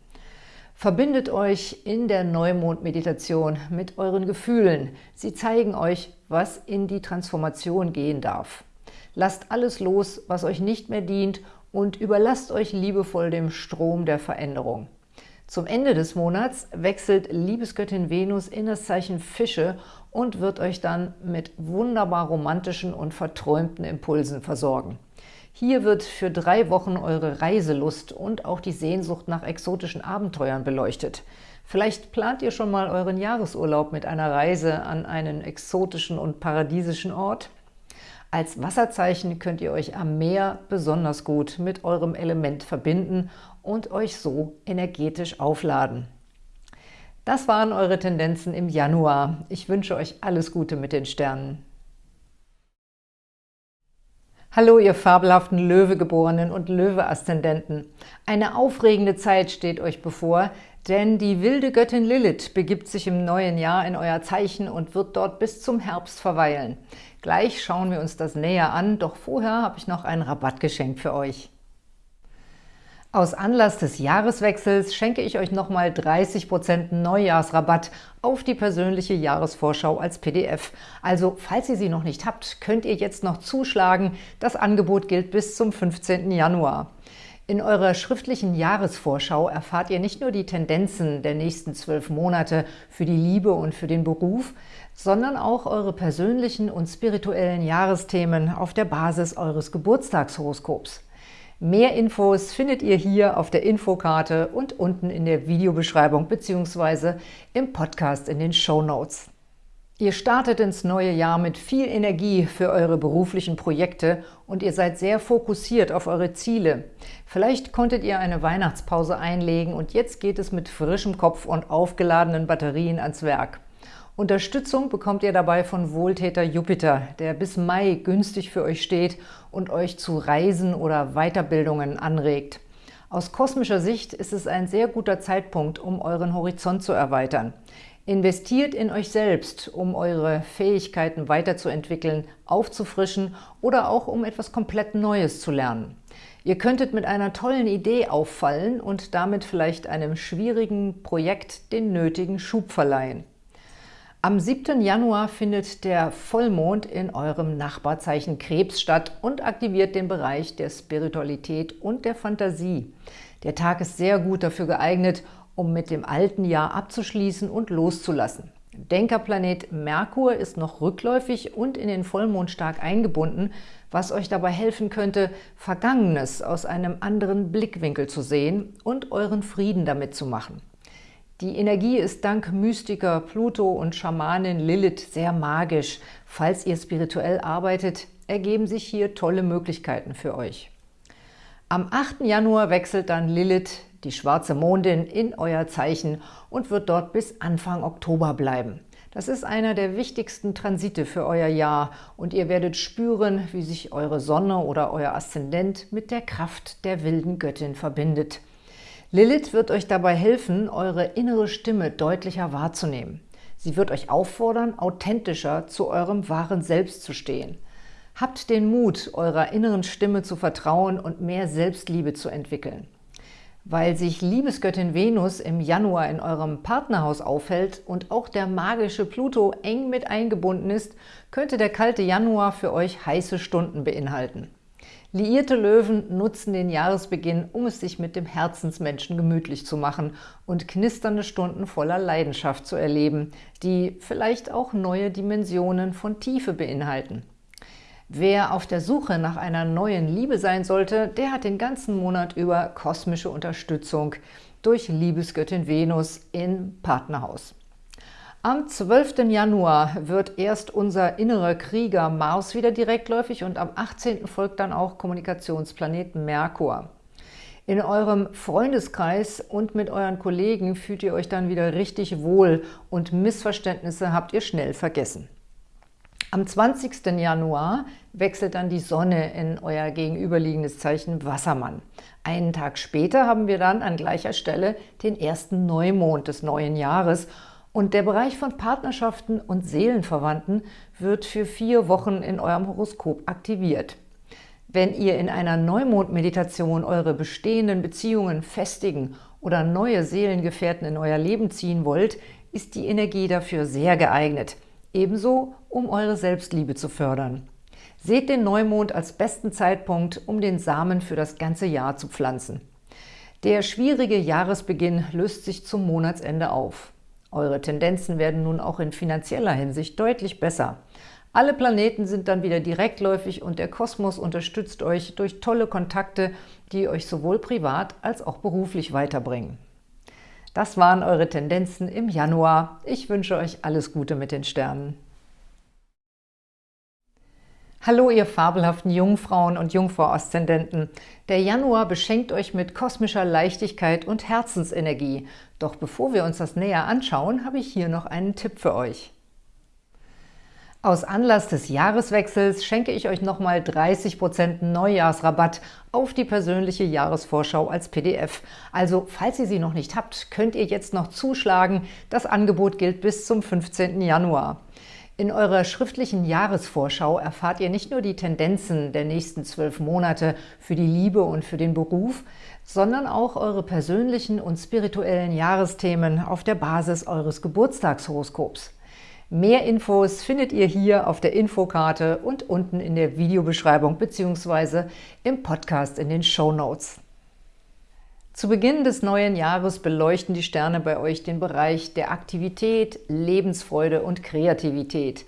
Verbindet euch in der Neumond-Meditation mit euren Gefühlen. Sie zeigen euch, was in die Transformation gehen darf. Lasst alles los, was euch nicht mehr dient und überlasst euch liebevoll dem Strom der Veränderung. Zum Ende des Monats wechselt Liebesgöttin Venus in das Zeichen Fische und wird euch dann mit wunderbar romantischen und verträumten Impulsen versorgen. Hier wird für drei Wochen eure Reiselust und auch die Sehnsucht nach exotischen Abenteuern beleuchtet. Vielleicht plant ihr schon mal euren Jahresurlaub mit einer Reise an einen exotischen und paradiesischen Ort? Als Wasserzeichen könnt ihr euch am Meer besonders gut mit eurem Element verbinden und euch so energetisch aufladen. Das waren eure Tendenzen im Januar. Ich wünsche euch alles Gute mit den Sternen. Hallo, ihr fabelhaften Löwegeborenen und Löwe-Aszendenten. Eine aufregende Zeit steht euch bevor, denn die wilde Göttin Lilith begibt sich im neuen Jahr in euer Zeichen und wird dort bis zum Herbst verweilen. Gleich schauen wir uns das näher an, doch vorher habe ich noch ein Rabattgeschenk für euch. Aus Anlass des Jahreswechsels schenke ich euch nochmal 30% Neujahrsrabatt auf die persönliche Jahresvorschau als PDF. Also, falls ihr sie noch nicht habt, könnt ihr jetzt noch zuschlagen. Das Angebot gilt bis zum 15. Januar. In eurer schriftlichen Jahresvorschau erfahrt ihr nicht nur die Tendenzen der nächsten zwölf Monate für die Liebe und für den Beruf, sondern auch eure persönlichen und spirituellen Jahresthemen auf der Basis eures Geburtstagshoroskops. Mehr Infos findet ihr hier auf der Infokarte und unten in der Videobeschreibung bzw. im Podcast in den Show Notes. Ihr startet ins neue Jahr mit viel Energie für eure beruflichen Projekte und ihr seid sehr fokussiert auf eure Ziele. Vielleicht konntet ihr eine Weihnachtspause einlegen und jetzt geht es mit frischem Kopf und aufgeladenen Batterien ans Werk. Unterstützung bekommt ihr dabei von Wohltäter Jupiter, der bis Mai günstig für euch steht und euch zu Reisen oder Weiterbildungen anregt. Aus kosmischer Sicht ist es ein sehr guter Zeitpunkt, um euren Horizont zu erweitern. Investiert in euch selbst, um eure Fähigkeiten weiterzuentwickeln, aufzufrischen oder auch um etwas komplett Neues zu lernen. Ihr könntet mit einer tollen Idee auffallen und damit vielleicht einem schwierigen Projekt den nötigen Schub verleihen. Am 7. Januar findet der Vollmond in eurem Nachbarzeichen Krebs statt und aktiviert den Bereich der Spiritualität und der Fantasie. Der Tag ist sehr gut dafür geeignet, um mit dem alten Jahr abzuschließen und loszulassen. Denkerplanet Merkur ist noch rückläufig und in den Vollmond stark eingebunden, was euch dabei helfen könnte, Vergangenes aus einem anderen Blickwinkel zu sehen und euren Frieden damit zu machen. Die Energie ist dank Mystiker Pluto und Schamanin Lilith sehr magisch. Falls ihr spirituell arbeitet, ergeben sich hier tolle Möglichkeiten für euch. Am 8. Januar wechselt dann Lilith, die schwarze Mondin, in euer Zeichen und wird dort bis Anfang Oktober bleiben. Das ist einer der wichtigsten Transite für euer Jahr und ihr werdet spüren, wie sich eure Sonne oder euer Aszendent mit der Kraft der wilden Göttin verbindet. Lilith wird euch dabei helfen, eure innere Stimme deutlicher wahrzunehmen. Sie wird euch auffordern, authentischer zu eurem wahren Selbst zu stehen. Habt den Mut, eurer inneren Stimme zu vertrauen und mehr Selbstliebe zu entwickeln. Weil sich Liebesgöttin Venus im Januar in eurem Partnerhaus aufhält und auch der magische Pluto eng mit eingebunden ist, könnte der kalte Januar für euch heiße Stunden beinhalten. Liierte Löwen nutzen den Jahresbeginn, um es sich mit dem Herzensmenschen gemütlich zu machen und knisternde Stunden voller Leidenschaft zu erleben, die vielleicht auch neue Dimensionen von Tiefe beinhalten. Wer auf der Suche nach einer neuen Liebe sein sollte, der hat den ganzen Monat über kosmische Unterstützung durch Liebesgöttin Venus im Partnerhaus. Am 12. Januar wird erst unser innerer Krieger Mars wieder direktläufig und am 18. folgt dann auch Kommunikationsplanet Merkur. In eurem Freundeskreis und mit euren Kollegen fühlt ihr euch dann wieder richtig wohl und Missverständnisse habt ihr schnell vergessen. Am 20. Januar wechselt dann die Sonne in euer gegenüberliegendes Zeichen Wassermann. Einen Tag später haben wir dann an gleicher Stelle den ersten Neumond des neuen Jahres und der Bereich von Partnerschaften und Seelenverwandten wird für vier Wochen in eurem Horoskop aktiviert. Wenn ihr in einer Neumond-Meditation eure bestehenden Beziehungen festigen oder neue Seelengefährten in euer Leben ziehen wollt, ist die Energie dafür sehr geeignet – Ebenso, um eure Selbstliebe zu fördern. Seht den Neumond als besten Zeitpunkt, um den Samen für das ganze Jahr zu pflanzen. Der schwierige Jahresbeginn löst sich zum Monatsende auf. Eure Tendenzen werden nun auch in finanzieller Hinsicht deutlich besser. Alle Planeten sind dann wieder direktläufig und der Kosmos unterstützt euch durch tolle Kontakte, die euch sowohl privat als auch beruflich weiterbringen. Das waren eure Tendenzen im Januar. Ich wünsche euch alles Gute mit den Sternen. Hallo ihr fabelhaften Jungfrauen und Jungfrau-Aszendenten. Der Januar beschenkt euch mit kosmischer Leichtigkeit und Herzensenergie. Doch bevor wir uns das näher anschauen, habe ich hier noch einen Tipp für euch. Aus Anlass des Jahreswechsels schenke ich euch nochmal 30% Neujahrsrabatt auf die persönliche Jahresvorschau als PDF. Also, falls ihr sie noch nicht habt, könnt ihr jetzt noch zuschlagen. Das Angebot gilt bis zum 15. Januar. In eurer schriftlichen Jahresvorschau erfahrt ihr nicht nur die Tendenzen der nächsten zwölf Monate für die Liebe und für den Beruf, sondern auch eure persönlichen und spirituellen Jahresthemen auf der Basis eures Geburtstagshoroskops. Mehr Infos findet ihr hier auf der Infokarte und unten in der Videobeschreibung bzw. im Podcast in den Show Notes. Zu Beginn des neuen Jahres beleuchten die Sterne bei euch den Bereich der Aktivität, Lebensfreude und Kreativität.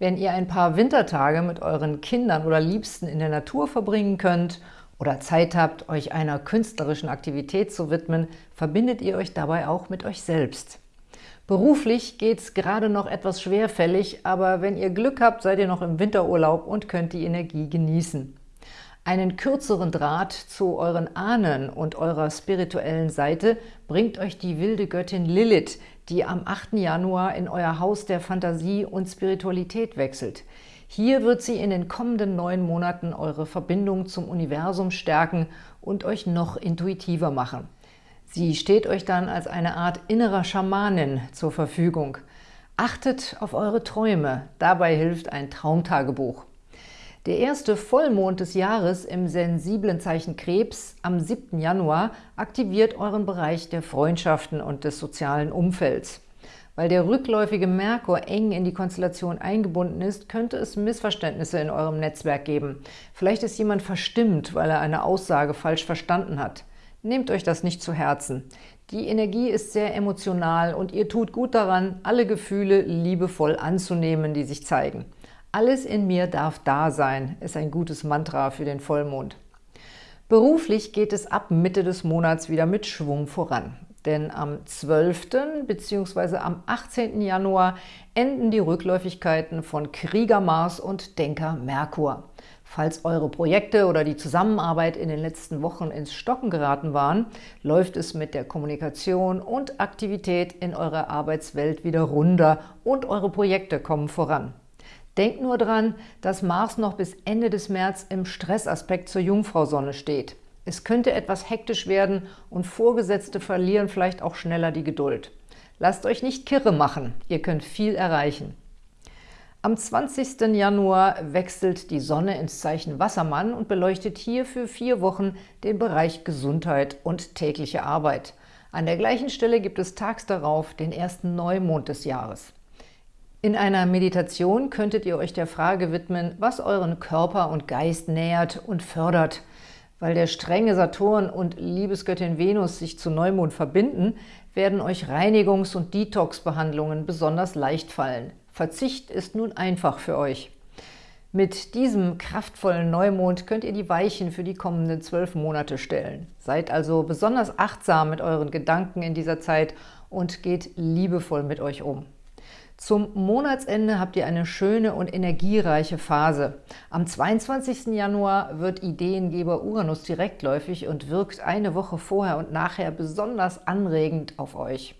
Wenn ihr ein paar Wintertage mit euren Kindern oder Liebsten in der Natur verbringen könnt oder Zeit habt, euch einer künstlerischen Aktivität zu widmen, verbindet ihr euch dabei auch mit euch selbst. Beruflich geht es gerade noch etwas schwerfällig, aber wenn ihr Glück habt, seid ihr noch im Winterurlaub und könnt die Energie genießen. Einen kürzeren Draht zu euren Ahnen und eurer spirituellen Seite bringt euch die wilde Göttin Lilith, die am 8. Januar in euer Haus der Fantasie und Spiritualität wechselt. Hier wird sie in den kommenden neun Monaten eure Verbindung zum Universum stärken und euch noch intuitiver machen. Sie steht euch dann als eine Art innerer Schamanin zur Verfügung. Achtet auf eure Träume, dabei hilft ein Traumtagebuch. Der erste Vollmond des Jahres im sensiblen Zeichen Krebs am 7. Januar aktiviert euren Bereich der Freundschaften und des sozialen Umfelds. Weil der rückläufige Merkur eng in die Konstellation eingebunden ist, könnte es Missverständnisse in eurem Netzwerk geben. Vielleicht ist jemand verstimmt, weil er eine Aussage falsch verstanden hat. Nehmt euch das nicht zu Herzen. Die Energie ist sehr emotional und ihr tut gut daran, alle Gefühle liebevoll anzunehmen, die sich zeigen. Alles in mir darf da sein, ist ein gutes Mantra für den Vollmond. Beruflich geht es ab Mitte des Monats wieder mit Schwung voran. Denn am 12. bzw. am 18. Januar enden die Rückläufigkeiten von Krieger Mars und Denker Merkur. Falls eure Projekte oder die Zusammenarbeit in den letzten Wochen ins Stocken geraten waren, läuft es mit der Kommunikation und Aktivität in eurer Arbeitswelt wieder runter und eure Projekte kommen voran. Denkt nur dran, dass Mars noch bis Ende des März im Stressaspekt zur Jungfrau-Sonne steht. Es könnte etwas hektisch werden und Vorgesetzte verlieren vielleicht auch schneller die Geduld. Lasst euch nicht kirre machen, ihr könnt viel erreichen. Am 20. Januar wechselt die Sonne ins Zeichen Wassermann und beleuchtet hier für vier Wochen den Bereich Gesundheit und tägliche Arbeit. An der gleichen Stelle gibt es tags darauf den ersten Neumond des Jahres. In einer Meditation könntet ihr euch der Frage widmen, was euren Körper und Geist nährt und fördert. Weil der strenge Saturn und Liebesgöttin Venus sich zu Neumond verbinden, werden euch Reinigungs- und Detox-Behandlungen besonders leicht fallen. Verzicht ist nun einfach für euch. Mit diesem kraftvollen Neumond könnt ihr die Weichen für die kommenden zwölf Monate stellen. Seid also besonders achtsam mit euren Gedanken in dieser Zeit und geht liebevoll mit euch um. Zum Monatsende habt ihr eine schöne und energiereiche Phase. Am 22. Januar wird Ideengeber Uranus direktläufig und wirkt eine Woche vorher und nachher besonders anregend auf euch.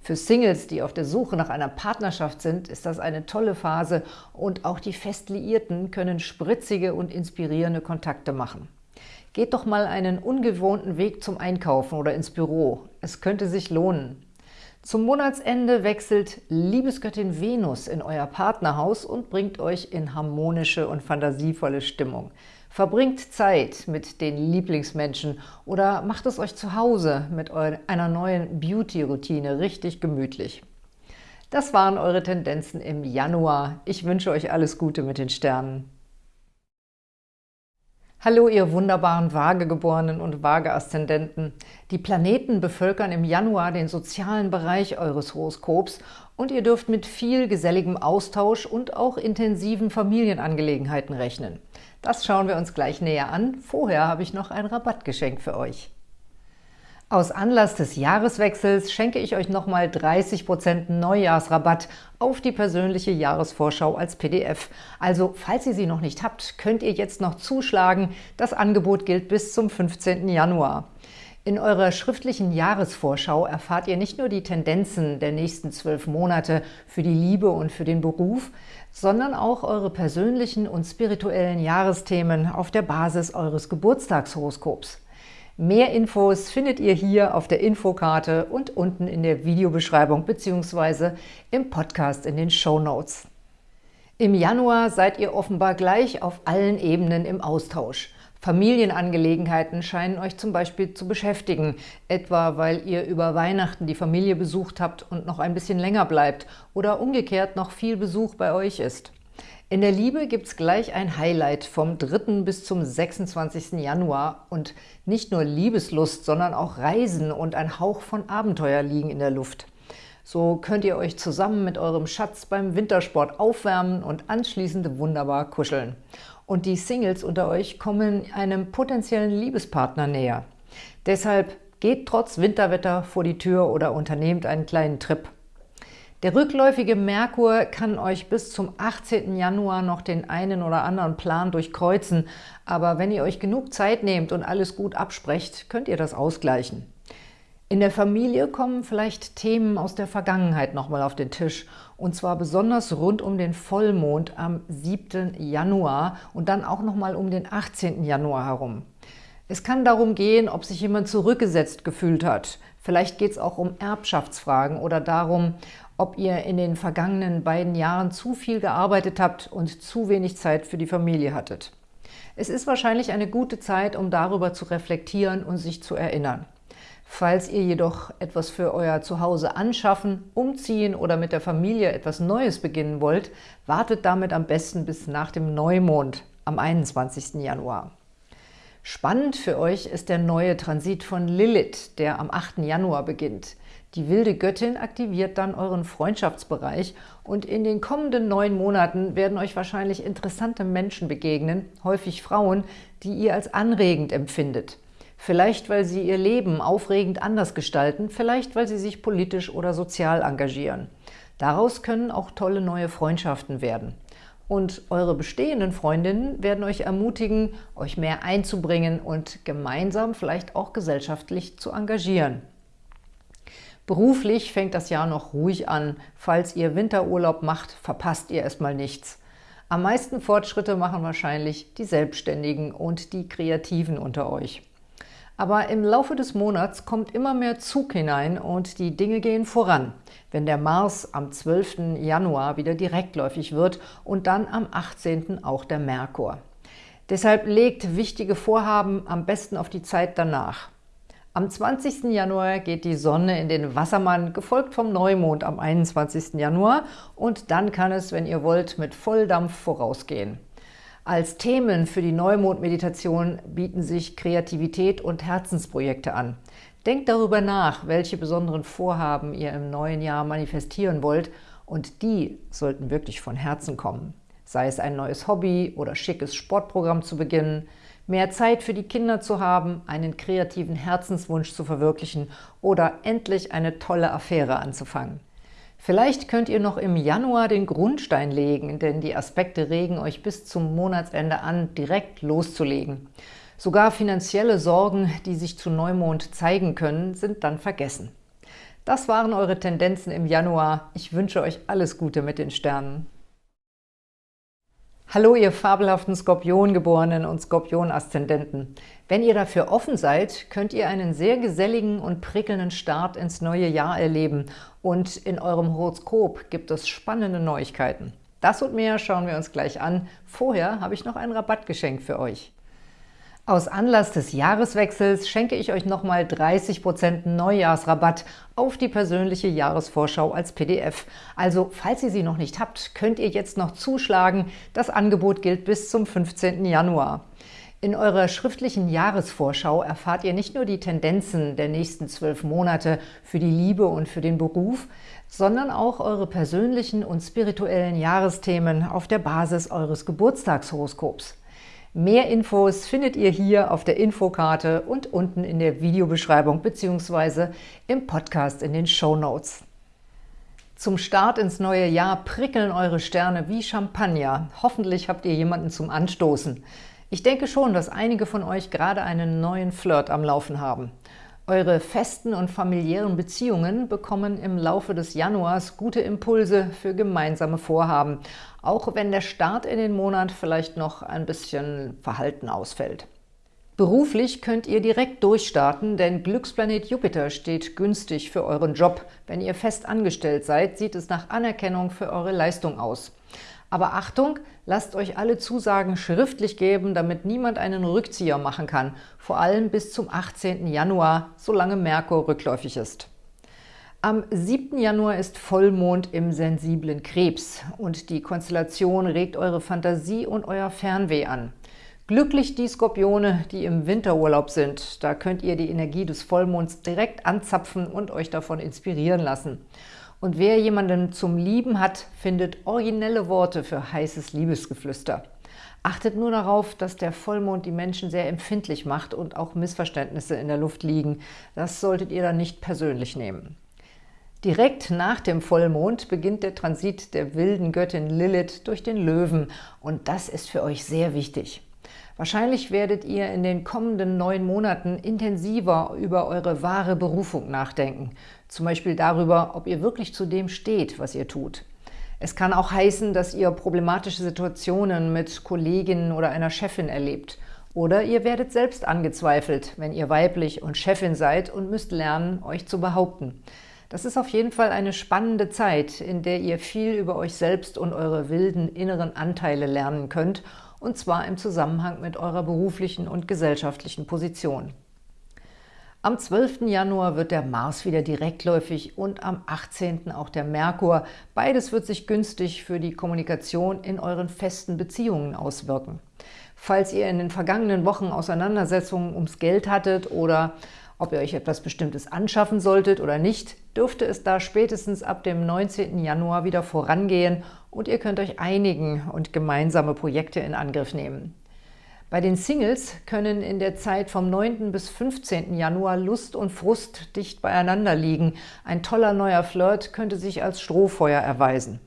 Für Singles, die auf der Suche nach einer Partnerschaft sind, ist das eine tolle Phase und auch die Festliierten können spritzige und inspirierende Kontakte machen. Geht doch mal einen ungewohnten Weg zum Einkaufen oder ins Büro. Es könnte sich lohnen. Zum Monatsende wechselt Liebesgöttin Venus in euer Partnerhaus und bringt euch in harmonische und fantasievolle Stimmung. Verbringt Zeit mit den Lieblingsmenschen oder macht es euch zu Hause mit einer neuen Beauty-Routine richtig gemütlich. Das waren eure Tendenzen im Januar. Ich wünsche euch alles Gute mit den Sternen. Hallo, ihr wunderbaren Waagegeborenen und Waage-Aszendenten. Die Planeten bevölkern im Januar den sozialen Bereich eures Horoskops und ihr dürft mit viel geselligem Austausch und auch intensiven Familienangelegenheiten rechnen. Das schauen wir uns gleich näher an. Vorher habe ich noch ein Rabattgeschenk für euch. Aus Anlass des Jahreswechsels schenke ich euch nochmal 30% Neujahrsrabatt auf die persönliche Jahresvorschau als PDF. Also, falls ihr sie noch nicht habt, könnt ihr jetzt noch zuschlagen. Das Angebot gilt bis zum 15. Januar. In eurer schriftlichen Jahresvorschau erfahrt ihr nicht nur die Tendenzen der nächsten zwölf Monate für die Liebe und für den Beruf, sondern auch eure persönlichen und spirituellen Jahresthemen auf der Basis eures Geburtstagshoroskops. Mehr Infos findet ihr hier auf der Infokarte und unten in der Videobeschreibung bzw. im Podcast in den Show Notes. Im Januar seid ihr offenbar gleich auf allen Ebenen im Austausch. Familienangelegenheiten scheinen euch zum Beispiel zu beschäftigen, etwa weil ihr über Weihnachten die Familie besucht habt und noch ein bisschen länger bleibt oder umgekehrt noch viel Besuch bei euch ist. In der Liebe gibt es gleich ein Highlight vom 3. bis zum 26. Januar und nicht nur Liebeslust, sondern auch Reisen und ein Hauch von Abenteuer liegen in der Luft. So könnt ihr euch zusammen mit eurem Schatz beim Wintersport aufwärmen und anschließend wunderbar kuscheln. Und die Singles unter euch kommen einem potenziellen Liebespartner näher. Deshalb geht trotz Winterwetter vor die Tür oder unternehmt einen kleinen Trip. Der rückläufige Merkur kann euch bis zum 18. Januar noch den einen oder anderen Plan durchkreuzen, aber wenn ihr euch genug Zeit nehmt und alles gut absprecht, könnt ihr das ausgleichen. In der Familie kommen vielleicht Themen aus der Vergangenheit nochmal auf den Tisch, und zwar besonders rund um den Vollmond am 7. Januar und dann auch nochmal um den 18. Januar herum. Es kann darum gehen, ob sich jemand zurückgesetzt gefühlt hat. Vielleicht geht es auch um Erbschaftsfragen oder darum, ob ihr in den vergangenen beiden Jahren zu viel gearbeitet habt und zu wenig Zeit für die Familie hattet. Es ist wahrscheinlich eine gute Zeit, um darüber zu reflektieren und sich zu erinnern. Falls ihr jedoch etwas für euer Zuhause anschaffen, umziehen oder mit der Familie etwas Neues beginnen wollt, wartet damit am besten bis nach dem Neumond am 21. Januar. Spannend für euch ist der neue Transit von Lilith, der am 8. Januar beginnt. Die wilde Göttin aktiviert dann euren Freundschaftsbereich und in den kommenden neun Monaten werden euch wahrscheinlich interessante Menschen begegnen, häufig Frauen, die ihr als anregend empfindet. Vielleicht, weil sie ihr Leben aufregend anders gestalten, vielleicht, weil sie sich politisch oder sozial engagieren. Daraus können auch tolle neue Freundschaften werden. Und eure bestehenden Freundinnen werden euch ermutigen, euch mehr einzubringen und gemeinsam vielleicht auch gesellschaftlich zu engagieren. Beruflich fängt das Jahr noch ruhig an. Falls ihr Winterurlaub macht, verpasst ihr erstmal nichts. Am meisten Fortschritte machen wahrscheinlich die Selbstständigen und die Kreativen unter euch. Aber im Laufe des Monats kommt immer mehr Zug hinein und die Dinge gehen voran, wenn der Mars am 12. Januar wieder direktläufig wird und dann am 18. auch der Merkur. Deshalb legt wichtige Vorhaben am besten auf die Zeit danach. Am 20. Januar geht die Sonne in den Wassermann, gefolgt vom Neumond am 21. Januar und dann kann es, wenn ihr wollt, mit Volldampf vorausgehen. Als Themen für die Neumond-Meditation bieten sich Kreativität und Herzensprojekte an. Denkt darüber nach, welche besonderen Vorhaben ihr im neuen Jahr manifestieren wollt und die sollten wirklich von Herzen kommen. Sei es ein neues Hobby oder schickes Sportprogramm zu beginnen, mehr Zeit für die Kinder zu haben, einen kreativen Herzenswunsch zu verwirklichen oder endlich eine tolle Affäre anzufangen. Vielleicht könnt ihr noch im Januar den Grundstein legen, denn die Aspekte regen euch bis zum Monatsende an, direkt loszulegen. Sogar finanzielle Sorgen, die sich zu Neumond zeigen können, sind dann vergessen. Das waren eure Tendenzen im Januar. Ich wünsche euch alles Gute mit den Sternen. Hallo, ihr fabelhaften Skorpiongeborenen und Skorpion-Aszendenten. Wenn ihr dafür offen seid, könnt ihr einen sehr geselligen und prickelnden Start ins neue Jahr erleben und in eurem Horoskop gibt es spannende Neuigkeiten. Das und mehr schauen wir uns gleich an. Vorher habe ich noch ein Rabattgeschenk für euch. Aus Anlass des Jahreswechsels schenke ich euch nochmal 30% Neujahrsrabatt auf die persönliche Jahresvorschau als PDF. Also, falls ihr sie noch nicht habt, könnt ihr jetzt noch zuschlagen. Das Angebot gilt bis zum 15. Januar. In eurer schriftlichen Jahresvorschau erfahrt ihr nicht nur die Tendenzen der nächsten zwölf Monate für die Liebe und für den Beruf, sondern auch eure persönlichen und spirituellen Jahresthemen auf der Basis eures Geburtstagshoroskops. Mehr Infos findet ihr hier auf der Infokarte und unten in der Videobeschreibung bzw. im Podcast in den Show Notes. Zum Start ins neue Jahr prickeln eure Sterne wie Champagner. Hoffentlich habt ihr jemanden zum Anstoßen. Ich denke schon, dass einige von euch gerade einen neuen Flirt am Laufen haben. Eure festen und familiären Beziehungen bekommen im Laufe des Januars gute Impulse für gemeinsame Vorhaben, auch wenn der Start in den Monat vielleicht noch ein bisschen verhalten ausfällt. Beruflich könnt ihr direkt durchstarten, denn Glücksplanet Jupiter steht günstig für euren Job. Wenn ihr fest angestellt seid, sieht es nach Anerkennung für eure Leistung aus. Aber Achtung, lasst euch alle Zusagen schriftlich geben, damit niemand einen Rückzieher machen kann, vor allem bis zum 18. Januar, solange Merkur rückläufig ist. Am 7. Januar ist Vollmond im sensiblen Krebs und die Konstellation regt eure Fantasie und euer Fernweh an. Glücklich die Skorpione, die im Winterurlaub sind. Da könnt ihr die Energie des Vollmonds direkt anzapfen und euch davon inspirieren lassen. Und wer jemanden zum Lieben hat, findet originelle Worte für heißes Liebesgeflüster. Achtet nur darauf, dass der Vollmond die Menschen sehr empfindlich macht und auch Missverständnisse in der Luft liegen. Das solltet ihr dann nicht persönlich nehmen. Direkt nach dem Vollmond beginnt der Transit der wilden Göttin Lilith durch den Löwen und das ist für euch sehr wichtig. Wahrscheinlich werdet ihr in den kommenden neun Monaten intensiver über eure wahre Berufung nachdenken. Zum Beispiel darüber, ob ihr wirklich zu dem steht, was ihr tut. Es kann auch heißen, dass ihr problematische Situationen mit Kolleginnen oder einer Chefin erlebt. Oder ihr werdet selbst angezweifelt, wenn ihr weiblich und Chefin seid und müsst lernen, euch zu behaupten. Das ist auf jeden Fall eine spannende Zeit, in der ihr viel über euch selbst und eure wilden inneren Anteile lernen könnt – und zwar im Zusammenhang mit eurer beruflichen und gesellschaftlichen Position. Am 12. Januar wird der Mars wieder direktläufig und am 18. auch der Merkur. Beides wird sich günstig für die Kommunikation in euren festen Beziehungen auswirken. Falls ihr in den vergangenen Wochen Auseinandersetzungen ums Geld hattet oder ob ihr euch etwas Bestimmtes anschaffen solltet oder nicht, dürfte es da spätestens ab dem 19. Januar wieder vorangehen und ihr könnt euch einigen und gemeinsame Projekte in Angriff nehmen. Bei den Singles können in der Zeit vom 9. bis 15. Januar Lust und Frust dicht beieinander liegen. Ein toller neuer Flirt könnte sich als Strohfeuer erweisen.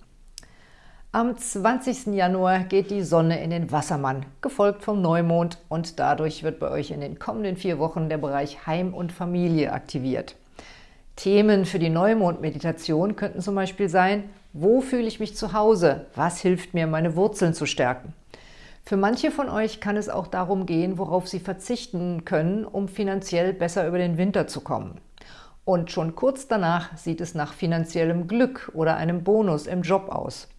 Am 20. Januar geht die Sonne in den Wassermann, gefolgt vom Neumond und dadurch wird bei euch in den kommenden vier Wochen der Bereich Heim und Familie aktiviert. Themen für die Neumond-Meditation könnten zum Beispiel sein, wo fühle ich mich zu Hause? Was hilft mir, meine Wurzeln zu stärken? Für manche von euch kann es auch darum gehen, worauf sie verzichten können, um finanziell besser über den Winter zu kommen. Und schon kurz danach sieht es nach finanziellem Glück oder einem Bonus im Job aus.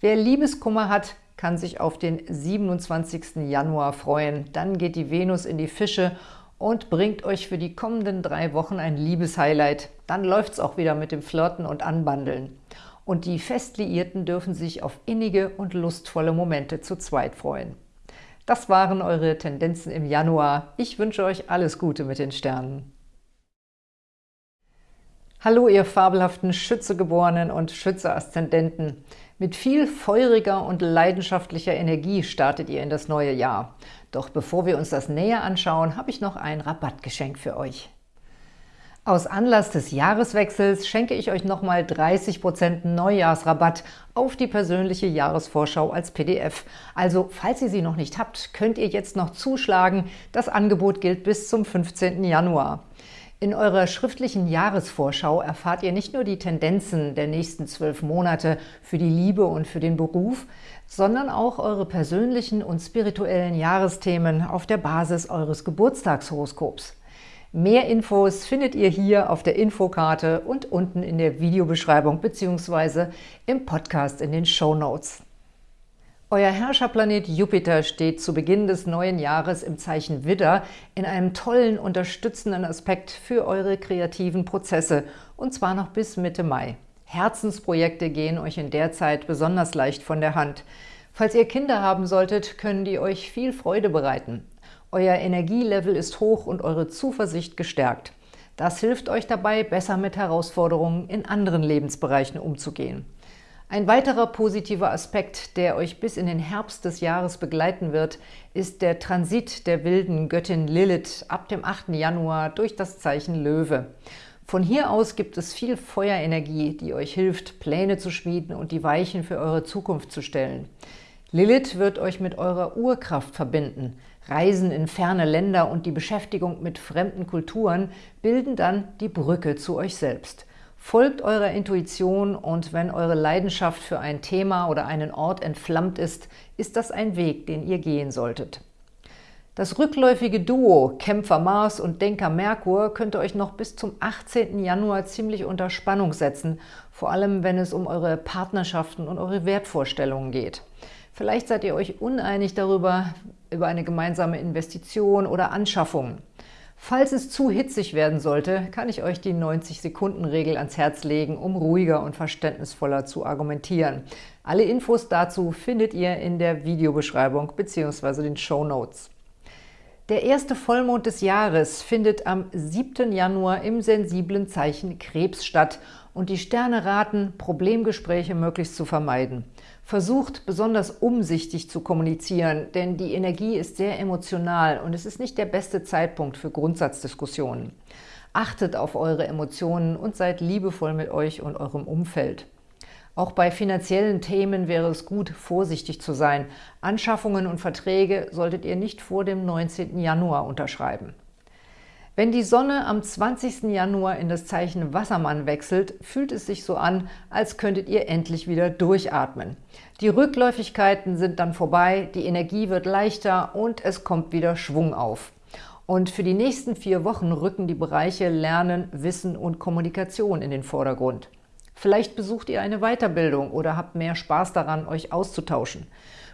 Wer Liebeskummer hat, kann sich auf den 27. Januar freuen. Dann geht die Venus in die Fische und bringt euch für die kommenden drei Wochen ein Liebeshighlight. Dann läuft es auch wieder mit dem Flirten und Anbandeln. Und die Festliierten dürfen sich auf innige und lustvolle Momente zu zweit freuen. Das waren eure Tendenzen im Januar. Ich wünsche euch alles Gute mit den Sternen. Hallo, ihr fabelhaften Schützegeborenen und Schütze-Aszendenten. Mit viel feuriger und leidenschaftlicher Energie startet ihr in das neue Jahr. Doch bevor wir uns das näher anschauen, habe ich noch ein Rabattgeschenk für euch. Aus Anlass des Jahreswechsels schenke ich euch nochmal 30% Neujahrsrabatt auf die persönliche Jahresvorschau als PDF. Also, falls ihr sie noch nicht habt, könnt ihr jetzt noch zuschlagen. Das Angebot gilt bis zum 15. Januar. In eurer schriftlichen Jahresvorschau erfahrt ihr nicht nur die Tendenzen der nächsten zwölf Monate für die Liebe und für den Beruf, sondern auch eure persönlichen und spirituellen Jahresthemen auf der Basis eures Geburtstagshoroskops. Mehr Infos findet ihr hier auf der Infokarte und unten in der Videobeschreibung bzw. im Podcast in den Show Notes. Euer Herrscherplanet Jupiter steht zu Beginn des neuen Jahres im Zeichen Widder in einem tollen, unterstützenden Aspekt für eure kreativen Prozesse, und zwar noch bis Mitte Mai. Herzensprojekte gehen euch in der Zeit besonders leicht von der Hand. Falls ihr Kinder haben solltet, können die euch viel Freude bereiten. Euer Energielevel ist hoch und eure Zuversicht gestärkt. Das hilft euch dabei, besser mit Herausforderungen in anderen Lebensbereichen umzugehen. Ein weiterer positiver Aspekt, der euch bis in den Herbst des Jahres begleiten wird, ist der Transit der wilden Göttin Lilith ab dem 8. Januar durch das Zeichen Löwe. Von hier aus gibt es viel Feuerenergie, die euch hilft, Pläne zu schmieden und die Weichen für eure Zukunft zu stellen. Lilith wird euch mit eurer Urkraft verbinden. Reisen in ferne Länder und die Beschäftigung mit fremden Kulturen bilden dann die Brücke zu euch selbst. Folgt eurer Intuition und wenn eure Leidenschaft für ein Thema oder einen Ort entflammt ist, ist das ein Weg, den ihr gehen solltet. Das rückläufige Duo Kämpfer Mars und Denker Merkur könnte euch noch bis zum 18. Januar ziemlich unter Spannung setzen, vor allem wenn es um eure Partnerschaften und eure Wertvorstellungen geht. Vielleicht seid ihr euch uneinig darüber, über eine gemeinsame Investition oder Anschaffung. Falls es zu hitzig werden sollte, kann ich euch die 90-Sekunden-Regel ans Herz legen, um ruhiger und verständnisvoller zu argumentieren. Alle Infos dazu findet ihr in der Videobeschreibung bzw. den Show Notes. Der erste Vollmond des Jahres findet am 7. Januar im sensiblen Zeichen Krebs statt und die Sterne raten, Problemgespräche möglichst zu vermeiden. Versucht, besonders umsichtig zu kommunizieren, denn die Energie ist sehr emotional und es ist nicht der beste Zeitpunkt für Grundsatzdiskussionen. Achtet auf eure Emotionen und seid liebevoll mit euch und eurem Umfeld. Auch bei finanziellen Themen wäre es gut, vorsichtig zu sein. Anschaffungen und Verträge solltet ihr nicht vor dem 19. Januar unterschreiben. Wenn die Sonne am 20. Januar in das Zeichen Wassermann wechselt, fühlt es sich so an, als könntet ihr endlich wieder durchatmen. Die Rückläufigkeiten sind dann vorbei, die Energie wird leichter und es kommt wieder Schwung auf. Und für die nächsten vier Wochen rücken die Bereiche Lernen, Wissen und Kommunikation in den Vordergrund. Vielleicht besucht ihr eine Weiterbildung oder habt mehr Spaß daran, euch auszutauschen.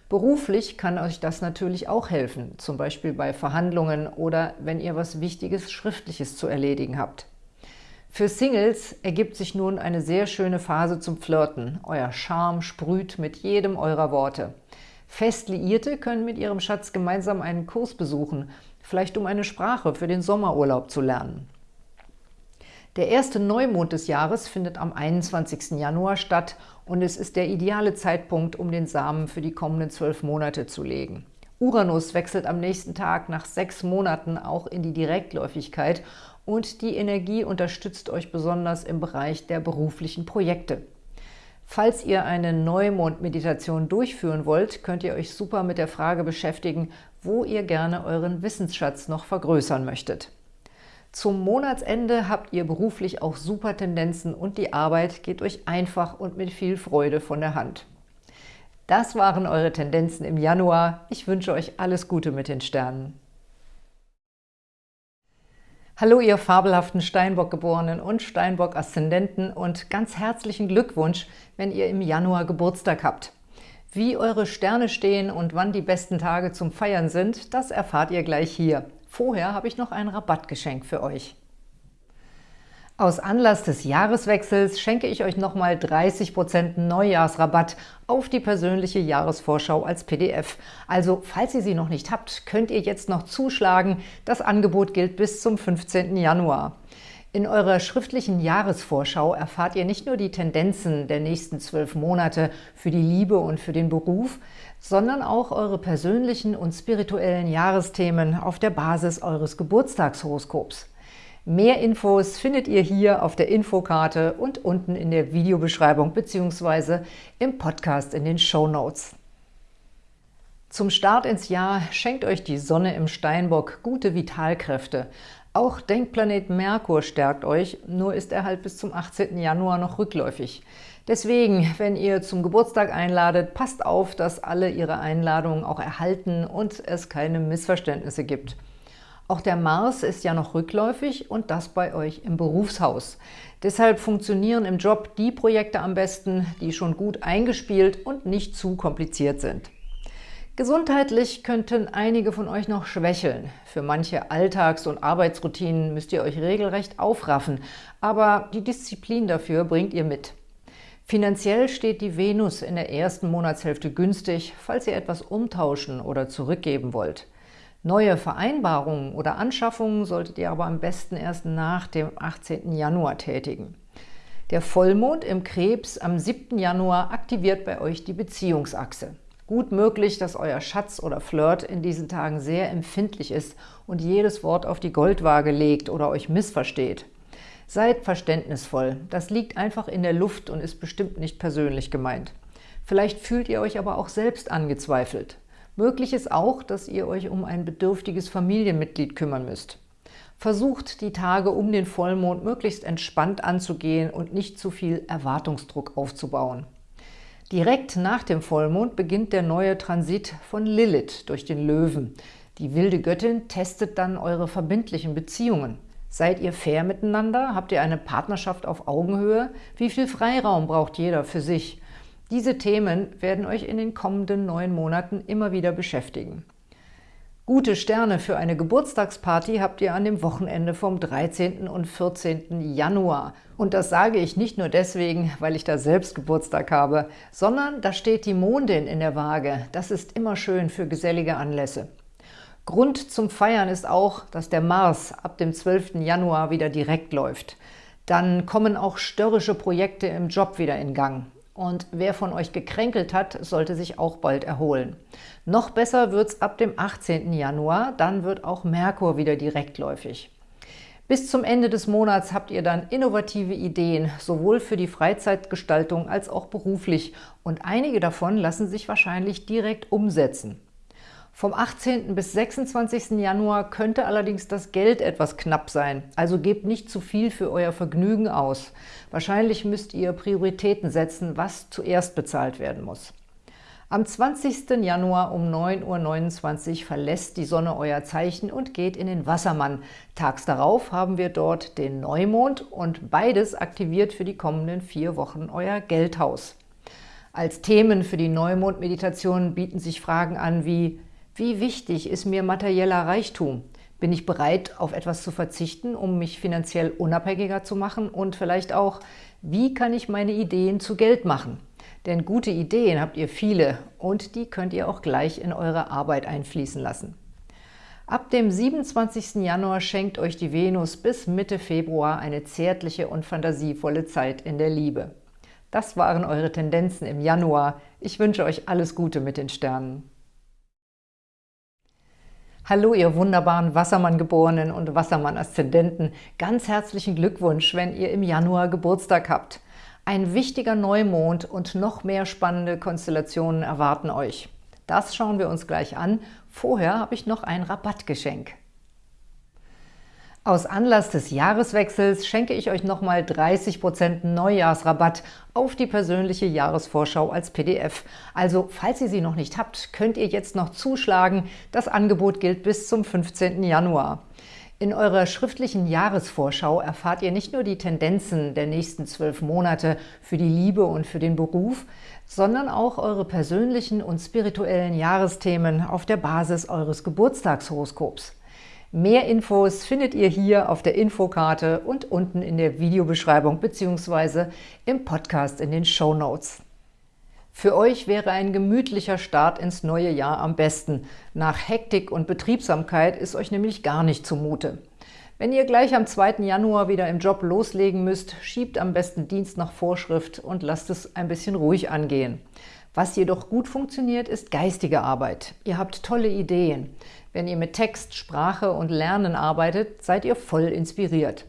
Beruflich kann euch das natürlich auch helfen, zum Beispiel bei Verhandlungen oder wenn ihr was Wichtiges Schriftliches zu erledigen habt. Für Singles ergibt sich nun eine sehr schöne Phase zum Flirten. Euer Charme sprüht mit jedem eurer Worte. Fest Liierte können mit ihrem Schatz gemeinsam einen Kurs besuchen, vielleicht um eine Sprache für den Sommerurlaub zu lernen. Der erste Neumond des Jahres findet am 21. Januar statt und es ist der ideale Zeitpunkt, um den Samen für die kommenden zwölf Monate zu legen. Uranus wechselt am nächsten Tag nach sechs Monaten auch in die Direktläufigkeit und die Energie unterstützt euch besonders im Bereich der beruflichen Projekte. Falls ihr eine Neumond-Meditation durchführen wollt, könnt ihr euch super mit der Frage beschäftigen, wo ihr gerne euren Wissensschatz noch vergrößern möchtet. Zum Monatsende habt ihr beruflich auch super Tendenzen und die Arbeit geht euch einfach und mit viel Freude von der Hand. Das waren eure Tendenzen im Januar. Ich wünsche euch alles Gute mit den Sternen. Hallo ihr fabelhaften Steinbock-Geborenen und Steinbock-Aszendenten und ganz herzlichen Glückwunsch, wenn ihr im Januar Geburtstag habt. Wie eure Sterne stehen und wann die besten Tage zum Feiern sind, das erfahrt ihr gleich hier. Vorher habe ich noch ein Rabattgeschenk für euch. Aus Anlass des Jahreswechsels schenke ich euch nochmal 30% Neujahrsrabatt auf die persönliche Jahresvorschau als PDF. Also, falls ihr sie noch nicht habt, könnt ihr jetzt noch zuschlagen. Das Angebot gilt bis zum 15. Januar. In eurer schriftlichen Jahresvorschau erfahrt ihr nicht nur die Tendenzen der nächsten zwölf Monate für die Liebe und für den Beruf, sondern auch eure persönlichen und spirituellen Jahresthemen auf der Basis eures Geburtstagshoroskops. Mehr Infos findet ihr hier auf der Infokarte und unten in der Videobeschreibung bzw. im Podcast in den Show Notes. Zum Start ins Jahr schenkt euch die Sonne im Steinbock gute Vitalkräfte. Auch Denkplanet Merkur stärkt euch, nur ist er halt bis zum 18. Januar noch rückläufig. Deswegen, wenn ihr zum Geburtstag einladet, passt auf, dass alle ihre Einladungen auch erhalten und es keine Missverständnisse gibt. Auch der Mars ist ja noch rückläufig und das bei euch im Berufshaus. Deshalb funktionieren im Job die Projekte am besten, die schon gut eingespielt und nicht zu kompliziert sind. Gesundheitlich könnten einige von euch noch schwächeln. Für manche Alltags- und Arbeitsroutinen müsst ihr euch regelrecht aufraffen, aber die Disziplin dafür bringt ihr mit. Finanziell steht die Venus in der ersten Monatshälfte günstig, falls ihr etwas umtauschen oder zurückgeben wollt. Neue Vereinbarungen oder Anschaffungen solltet ihr aber am besten erst nach dem 18. Januar tätigen. Der Vollmond im Krebs am 7. Januar aktiviert bei euch die Beziehungsachse. Gut möglich, dass euer Schatz oder Flirt in diesen Tagen sehr empfindlich ist und jedes Wort auf die Goldwaage legt oder euch missversteht. Seid verständnisvoll, das liegt einfach in der Luft und ist bestimmt nicht persönlich gemeint. Vielleicht fühlt ihr euch aber auch selbst angezweifelt. Möglich ist auch, dass ihr euch um ein bedürftiges Familienmitglied kümmern müsst. Versucht, die Tage um den Vollmond möglichst entspannt anzugehen und nicht zu viel Erwartungsdruck aufzubauen. Direkt nach dem Vollmond beginnt der neue Transit von Lilith durch den Löwen. Die wilde Göttin testet dann eure verbindlichen Beziehungen. Seid ihr fair miteinander? Habt ihr eine Partnerschaft auf Augenhöhe? Wie viel Freiraum braucht jeder für sich? Diese Themen werden euch in den kommenden neun Monaten immer wieder beschäftigen. Gute Sterne für eine Geburtstagsparty habt ihr an dem Wochenende vom 13. und 14. Januar. Und das sage ich nicht nur deswegen, weil ich da selbst Geburtstag habe, sondern da steht die Mondin in der Waage. Das ist immer schön für gesellige Anlässe. Grund zum Feiern ist auch, dass der Mars ab dem 12. Januar wieder direkt läuft. Dann kommen auch störrische Projekte im Job wieder in Gang. Und wer von euch gekränkelt hat, sollte sich auch bald erholen. Noch besser wird es ab dem 18. Januar, dann wird auch Merkur wieder direktläufig. Bis zum Ende des Monats habt ihr dann innovative Ideen, sowohl für die Freizeitgestaltung als auch beruflich. Und einige davon lassen sich wahrscheinlich direkt umsetzen. Vom 18. bis 26. Januar könnte allerdings das Geld etwas knapp sein, also gebt nicht zu viel für euer Vergnügen aus. Wahrscheinlich müsst ihr Prioritäten setzen, was zuerst bezahlt werden muss. Am 20. Januar um 9.29 Uhr verlässt die Sonne euer Zeichen und geht in den Wassermann. Tags darauf haben wir dort den Neumond und beides aktiviert für die kommenden vier Wochen euer Geldhaus. Als Themen für die Neumond-Meditation bieten sich Fragen an wie wie wichtig ist mir materieller Reichtum? Bin ich bereit, auf etwas zu verzichten, um mich finanziell unabhängiger zu machen? Und vielleicht auch, wie kann ich meine Ideen zu Geld machen? Denn gute Ideen habt ihr viele und die könnt ihr auch gleich in eure Arbeit einfließen lassen. Ab dem 27. Januar schenkt euch die Venus bis Mitte Februar eine zärtliche und fantasievolle Zeit in der Liebe. Das waren eure Tendenzen im Januar. Ich wünsche euch alles Gute mit den Sternen. Hallo, ihr wunderbaren Wassermann-Geborenen und Wassermann-Aszendenten. Ganz herzlichen Glückwunsch, wenn ihr im Januar Geburtstag habt. Ein wichtiger Neumond und noch mehr spannende Konstellationen erwarten euch. Das schauen wir uns gleich an. Vorher habe ich noch ein Rabattgeschenk. Aus Anlass des Jahreswechsels schenke ich euch nochmal 30% Neujahrsrabatt auf die persönliche Jahresvorschau als PDF. Also, falls ihr sie noch nicht habt, könnt ihr jetzt noch zuschlagen. Das Angebot gilt bis zum 15. Januar. In eurer schriftlichen Jahresvorschau erfahrt ihr nicht nur die Tendenzen der nächsten zwölf Monate für die Liebe und für den Beruf, sondern auch eure persönlichen und spirituellen Jahresthemen auf der Basis eures Geburtstagshoroskops. Mehr Infos findet ihr hier auf der Infokarte und unten in der Videobeschreibung bzw. im Podcast in den Show Notes. Für euch wäre ein gemütlicher Start ins neue Jahr am besten. Nach Hektik und Betriebsamkeit ist euch nämlich gar nicht zumute. Wenn ihr gleich am 2. Januar wieder im Job loslegen müsst, schiebt am besten Dienst nach Vorschrift und lasst es ein bisschen ruhig angehen. Was jedoch gut funktioniert, ist geistige Arbeit. Ihr habt tolle Ideen. Wenn ihr mit Text, Sprache und Lernen arbeitet, seid ihr voll inspiriert.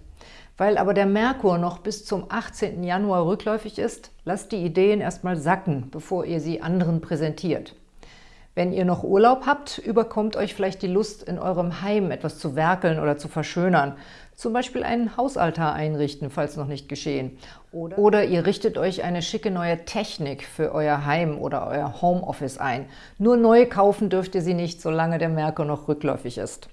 Weil aber der Merkur noch bis zum 18. Januar rückläufig ist, lasst die Ideen erstmal sacken, bevor ihr sie anderen präsentiert. Wenn ihr noch Urlaub habt, überkommt euch vielleicht die Lust, in eurem Heim etwas zu werkeln oder zu verschönern. Zum Beispiel einen Hausaltar einrichten, falls noch nicht geschehen. Oder, ihr richtet euch eine schicke neue Technik für euer Heim oder euer Homeoffice ein. Nur neu kaufen dürft ihr sie nicht, solange der Merkur noch rückläufig ist.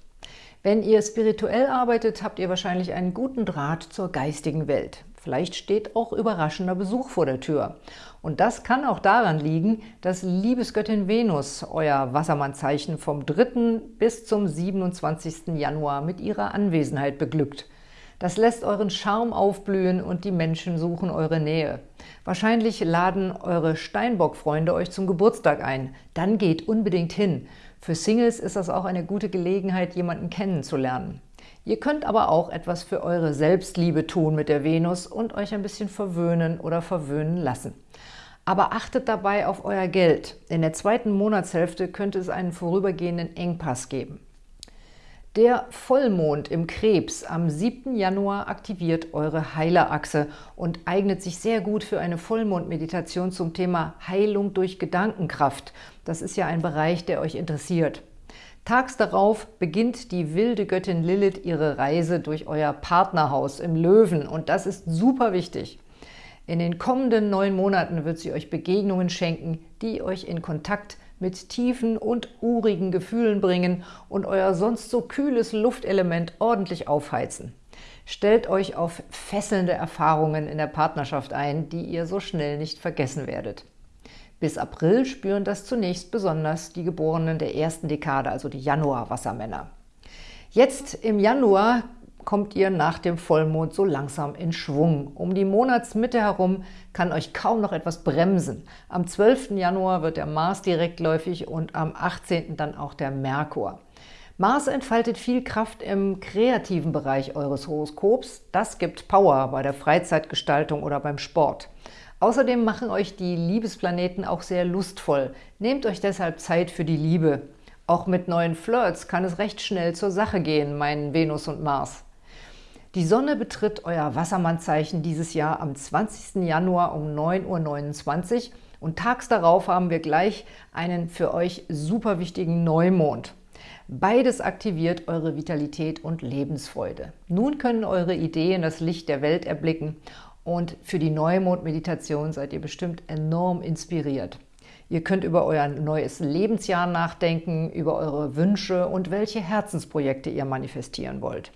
Wenn ihr spirituell arbeitet, habt ihr wahrscheinlich einen guten Draht zur geistigen Welt. Vielleicht steht auch überraschender Besuch vor der Tür. Und das kann auch daran liegen, dass Liebesgöttin Venus euer Wassermannzeichen vom 3. bis zum 27. Januar mit ihrer Anwesenheit beglückt. Das lässt euren Charme aufblühen und die Menschen suchen eure Nähe. Wahrscheinlich laden eure Steinbock-Freunde euch zum Geburtstag ein. Dann geht unbedingt hin. Für Singles ist das auch eine gute Gelegenheit, jemanden kennenzulernen. Ihr könnt aber auch etwas für eure Selbstliebe tun mit der Venus und euch ein bisschen verwöhnen oder verwöhnen lassen. Aber achtet dabei auf euer Geld. In der zweiten Monatshälfte könnte es einen vorübergehenden Engpass geben. Der Vollmond im Krebs am 7. Januar aktiviert eure Heilerachse und eignet sich sehr gut für eine Vollmondmeditation zum Thema Heilung durch Gedankenkraft. Das ist ja ein Bereich, der euch interessiert. Tags darauf beginnt die wilde Göttin Lilith ihre Reise durch euer Partnerhaus im Löwen und das ist super wichtig. In den kommenden neun Monaten wird sie euch Begegnungen schenken, die euch in Kontakt mit tiefen und urigen Gefühlen bringen und euer sonst so kühles Luftelement ordentlich aufheizen. Stellt euch auf fesselnde Erfahrungen in der Partnerschaft ein, die ihr so schnell nicht vergessen werdet. Bis April spüren das zunächst besonders die Geborenen der ersten Dekade, also die Januar-Wassermänner. Jetzt im Januar kommt ihr nach dem Vollmond so langsam in Schwung. Um die Monatsmitte herum kann euch kaum noch etwas bremsen. Am 12. Januar wird der Mars direktläufig und am 18. dann auch der Merkur. Mars entfaltet viel Kraft im kreativen Bereich eures Horoskops. Das gibt Power bei der Freizeitgestaltung oder beim Sport. Außerdem machen euch die Liebesplaneten auch sehr lustvoll. Nehmt euch deshalb Zeit für die Liebe. Auch mit neuen Flirts kann es recht schnell zur Sache gehen, meinen Venus und Mars. Die Sonne betritt euer Wassermannzeichen dieses Jahr am 20. Januar um 9.29 Uhr und tags darauf haben wir gleich einen für euch super wichtigen Neumond. Beides aktiviert eure Vitalität und Lebensfreude. Nun können eure Ideen das Licht der Welt erblicken und für die Neumond-Meditation seid ihr bestimmt enorm inspiriert. Ihr könnt über euer neues Lebensjahr nachdenken, über eure Wünsche und welche Herzensprojekte ihr manifestieren wollt.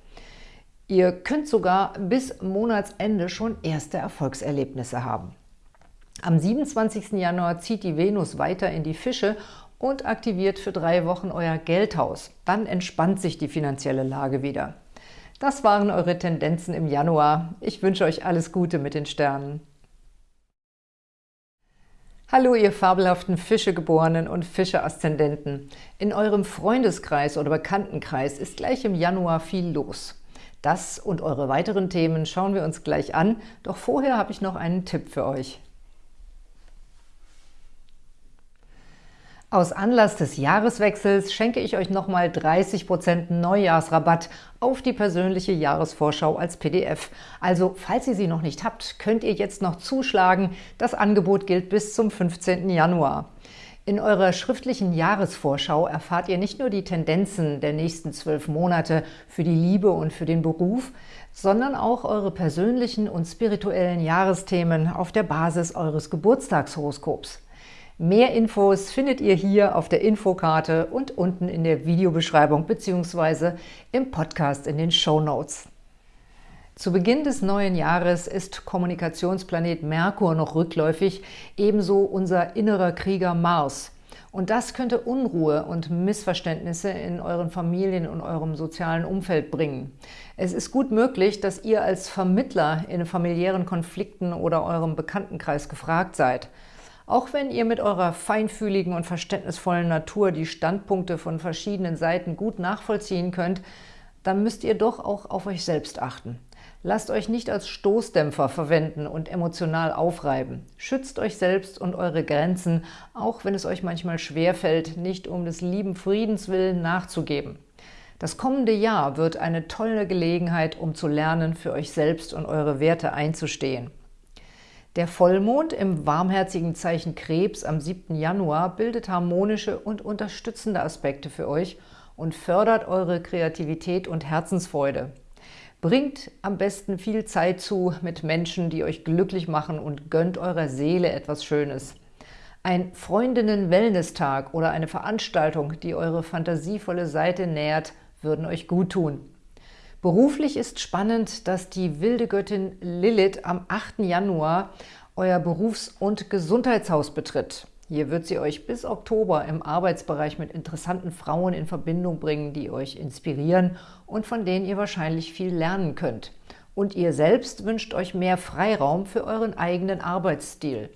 Ihr könnt sogar bis Monatsende schon erste Erfolgserlebnisse haben. Am 27. Januar zieht die Venus weiter in die Fische und aktiviert für drei Wochen euer Geldhaus. Dann entspannt sich die finanzielle Lage wieder. Das waren eure Tendenzen im Januar. Ich wünsche euch alles Gute mit den Sternen. Hallo, ihr fabelhaften Fischegeborenen und Fische-Aszendenten. In eurem Freundeskreis oder Bekanntenkreis ist gleich im Januar viel los. Das und eure weiteren Themen schauen wir uns gleich an, doch vorher habe ich noch einen Tipp für euch. Aus Anlass des Jahreswechsels schenke ich euch nochmal 30% Neujahrsrabatt auf die persönliche Jahresvorschau als PDF. Also, falls ihr sie noch nicht habt, könnt ihr jetzt noch zuschlagen. Das Angebot gilt bis zum 15. Januar. In eurer schriftlichen Jahresvorschau erfahrt ihr nicht nur die Tendenzen der nächsten zwölf Monate für die Liebe und für den Beruf, sondern auch eure persönlichen und spirituellen Jahresthemen auf der Basis eures Geburtstagshoroskops. Mehr Infos findet ihr hier auf der Infokarte und unten in der Videobeschreibung bzw. im Podcast in den Show Notes. Zu Beginn des neuen Jahres ist Kommunikationsplanet Merkur noch rückläufig, ebenso unser innerer Krieger Mars. Und das könnte Unruhe und Missverständnisse in euren Familien und eurem sozialen Umfeld bringen. Es ist gut möglich, dass ihr als Vermittler in familiären Konflikten oder eurem Bekanntenkreis gefragt seid. Auch wenn ihr mit eurer feinfühligen und verständnisvollen Natur die Standpunkte von verschiedenen Seiten gut nachvollziehen könnt, dann müsst ihr doch auch auf euch selbst achten. Lasst euch nicht als Stoßdämpfer verwenden und emotional aufreiben. Schützt euch selbst und eure Grenzen, auch wenn es euch manchmal schwerfällt, nicht um des lieben Friedens willen nachzugeben. Das kommende Jahr wird eine tolle Gelegenheit, um zu lernen, für euch selbst und eure Werte einzustehen. Der Vollmond im warmherzigen Zeichen Krebs am 7. Januar bildet harmonische und unterstützende Aspekte für euch und fördert eure Kreativität und Herzensfreude. Bringt am besten viel Zeit zu mit Menschen, die euch glücklich machen und gönnt eurer Seele etwas Schönes. Ein Freundinnen-Wellness-Tag oder eine Veranstaltung, die eure fantasievolle Seite nährt, würden euch gut tun. Beruflich ist spannend, dass die wilde Göttin Lilith am 8. Januar euer Berufs- und Gesundheitshaus betritt. Hier wird sie euch bis Oktober im Arbeitsbereich mit interessanten Frauen in Verbindung bringen, die euch inspirieren und von denen ihr wahrscheinlich viel lernen könnt. Und ihr selbst wünscht euch mehr Freiraum für euren eigenen Arbeitsstil.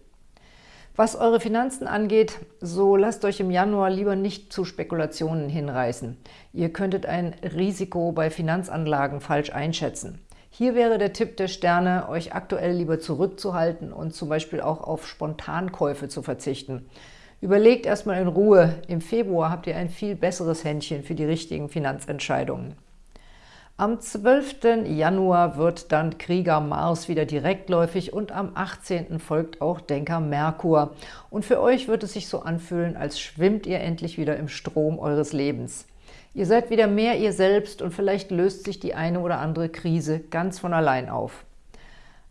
Was eure Finanzen angeht, so lasst euch im Januar lieber nicht zu Spekulationen hinreißen. Ihr könntet ein Risiko bei Finanzanlagen falsch einschätzen. Hier wäre der Tipp der Sterne, euch aktuell lieber zurückzuhalten und zum Beispiel auch auf Spontankäufe zu verzichten. Überlegt erstmal in Ruhe. Im Februar habt ihr ein viel besseres Händchen für die richtigen Finanzentscheidungen. Am 12. Januar wird dann Krieger Mars wieder direktläufig und am 18. folgt auch Denker Merkur. Und für euch wird es sich so anfühlen, als schwimmt ihr endlich wieder im Strom eures Lebens. Ihr seid wieder mehr ihr selbst und vielleicht löst sich die eine oder andere Krise ganz von allein auf.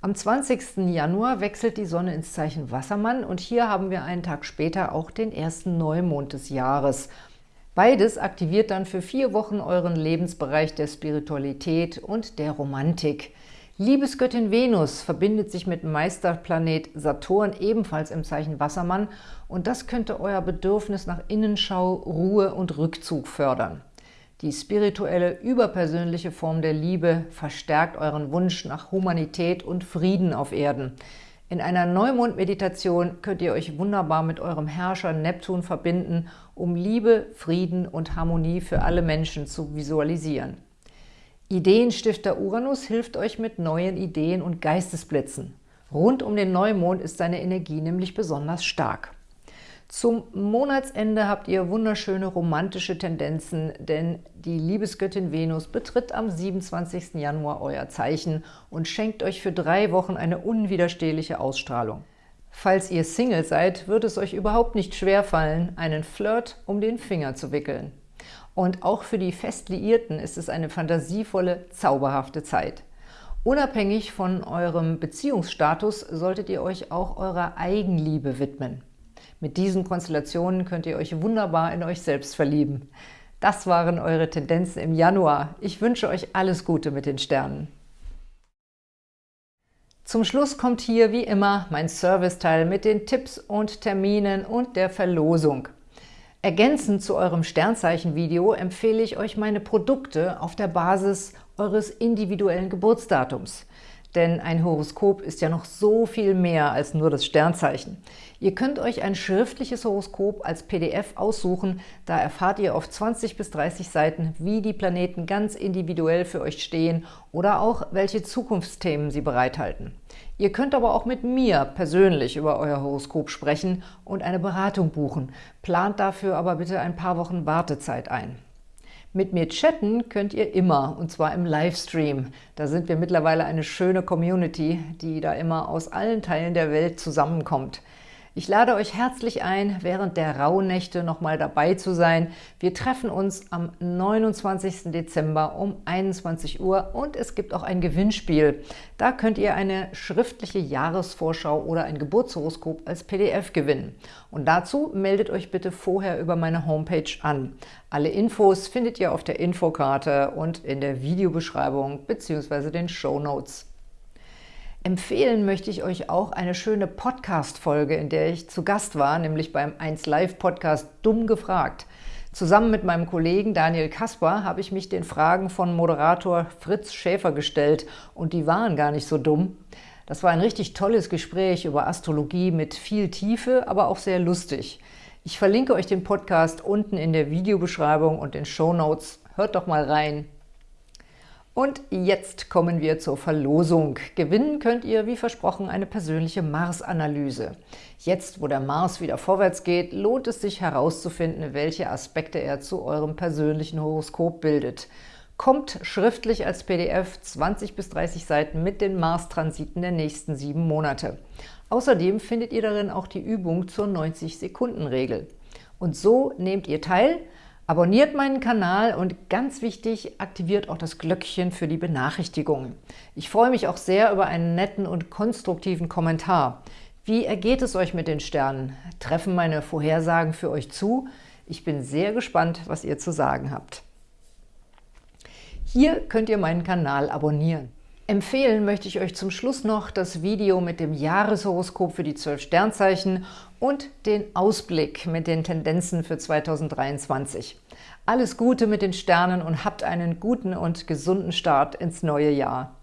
Am 20. Januar wechselt die Sonne ins Zeichen Wassermann und hier haben wir einen Tag später auch den ersten Neumond des Jahres. Beides aktiviert dann für vier Wochen euren Lebensbereich der Spiritualität und der Romantik. Liebesgöttin Venus verbindet sich mit Meisterplanet Saturn ebenfalls im Zeichen Wassermann und das könnte euer Bedürfnis nach Innenschau, Ruhe und Rückzug fördern. Die spirituelle, überpersönliche Form der Liebe verstärkt euren Wunsch nach Humanität und Frieden auf Erden. In einer Neumond-Meditation könnt ihr euch wunderbar mit eurem Herrscher Neptun verbinden, um Liebe, Frieden und Harmonie für alle Menschen zu visualisieren. Ideenstifter Uranus hilft euch mit neuen Ideen und Geistesblitzen. Rund um den Neumond ist seine Energie nämlich besonders stark. Zum Monatsende habt ihr wunderschöne romantische Tendenzen, denn die Liebesgöttin Venus betritt am 27. Januar euer Zeichen und schenkt euch für drei Wochen eine unwiderstehliche Ausstrahlung. Falls ihr Single seid, wird es euch überhaupt nicht schwerfallen, einen Flirt um den Finger zu wickeln. Und auch für die Festliierten ist es eine fantasievolle, zauberhafte Zeit. Unabhängig von eurem Beziehungsstatus solltet ihr euch auch eurer Eigenliebe widmen. Mit diesen Konstellationen könnt ihr euch wunderbar in euch selbst verlieben. Das waren eure Tendenzen im Januar. Ich wünsche euch alles Gute mit den Sternen. Zum Schluss kommt hier wie immer mein Serviceteil mit den Tipps und Terminen und der Verlosung. Ergänzend zu eurem Sternzeichen-Video empfehle ich euch meine Produkte auf der Basis eures individuellen Geburtsdatums. Denn ein Horoskop ist ja noch so viel mehr als nur das Sternzeichen. Ihr könnt euch ein schriftliches Horoskop als PDF aussuchen. Da erfahrt ihr auf 20 bis 30 Seiten, wie die Planeten ganz individuell für euch stehen oder auch, welche Zukunftsthemen sie bereithalten. Ihr könnt aber auch mit mir persönlich über euer Horoskop sprechen und eine Beratung buchen. Plant dafür aber bitte ein paar Wochen Wartezeit ein. Mit mir chatten könnt ihr immer, und zwar im Livestream. Da sind wir mittlerweile eine schöne Community, die da immer aus allen Teilen der Welt zusammenkommt. Ich lade euch herzlich ein, während der Rauhnächte nochmal dabei zu sein. Wir treffen uns am 29. Dezember um 21 Uhr und es gibt auch ein Gewinnspiel. Da könnt ihr eine schriftliche Jahresvorschau oder ein Geburtshoroskop als PDF gewinnen. Und dazu meldet euch bitte vorher über meine Homepage an. Alle Infos findet ihr auf der Infokarte und in der Videobeschreibung bzw. den Show Notes. Empfehlen möchte ich euch auch eine schöne Podcast-Folge, in der ich zu Gast war, nämlich beim 1 Live Podcast Dumm gefragt. Zusammen mit meinem Kollegen Daniel Kasper habe ich mich den Fragen von Moderator Fritz Schäfer gestellt und die waren gar nicht so dumm. Das war ein richtig tolles Gespräch über Astrologie mit viel Tiefe, aber auch sehr lustig. Ich verlinke euch den Podcast unten in der Videobeschreibung und den Show Notes. Hört doch mal rein. Und jetzt kommen wir zur Verlosung. Gewinnen könnt ihr, wie versprochen, eine persönliche Mars-Analyse. Jetzt, wo der Mars wieder vorwärts geht, lohnt es sich herauszufinden, welche Aspekte er zu eurem persönlichen Horoskop bildet. Kommt schriftlich als PDF 20 bis 30 Seiten mit den Mars-Transiten der nächsten sieben Monate. Außerdem findet ihr darin auch die Übung zur 90-Sekunden-Regel. Und so nehmt ihr teil – Abonniert meinen Kanal und ganz wichtig, aktiviert auch das Glöckchen für die Benachrichtigungen. Ich freue mich auch sehr über einen netten und konstruktiven Kommentar. Wie ergeht es euch mit den Sternen? Treffen meine Vorhersagen für euch zu? Ich bin sehr gespannt, was ihr zu sagen habt. Hier könnt ihr meinen Kanal abonnieren. Empfehlen möchte ich euch zum Schluss noch das Video mit dem Jahreshoroskop für die 12 Sternzeichen und den Ausblick mit den Tendenzen für 2023. Alles Gute mit den Sternen und habt einen guten und gesunden Start ins neue Jahr.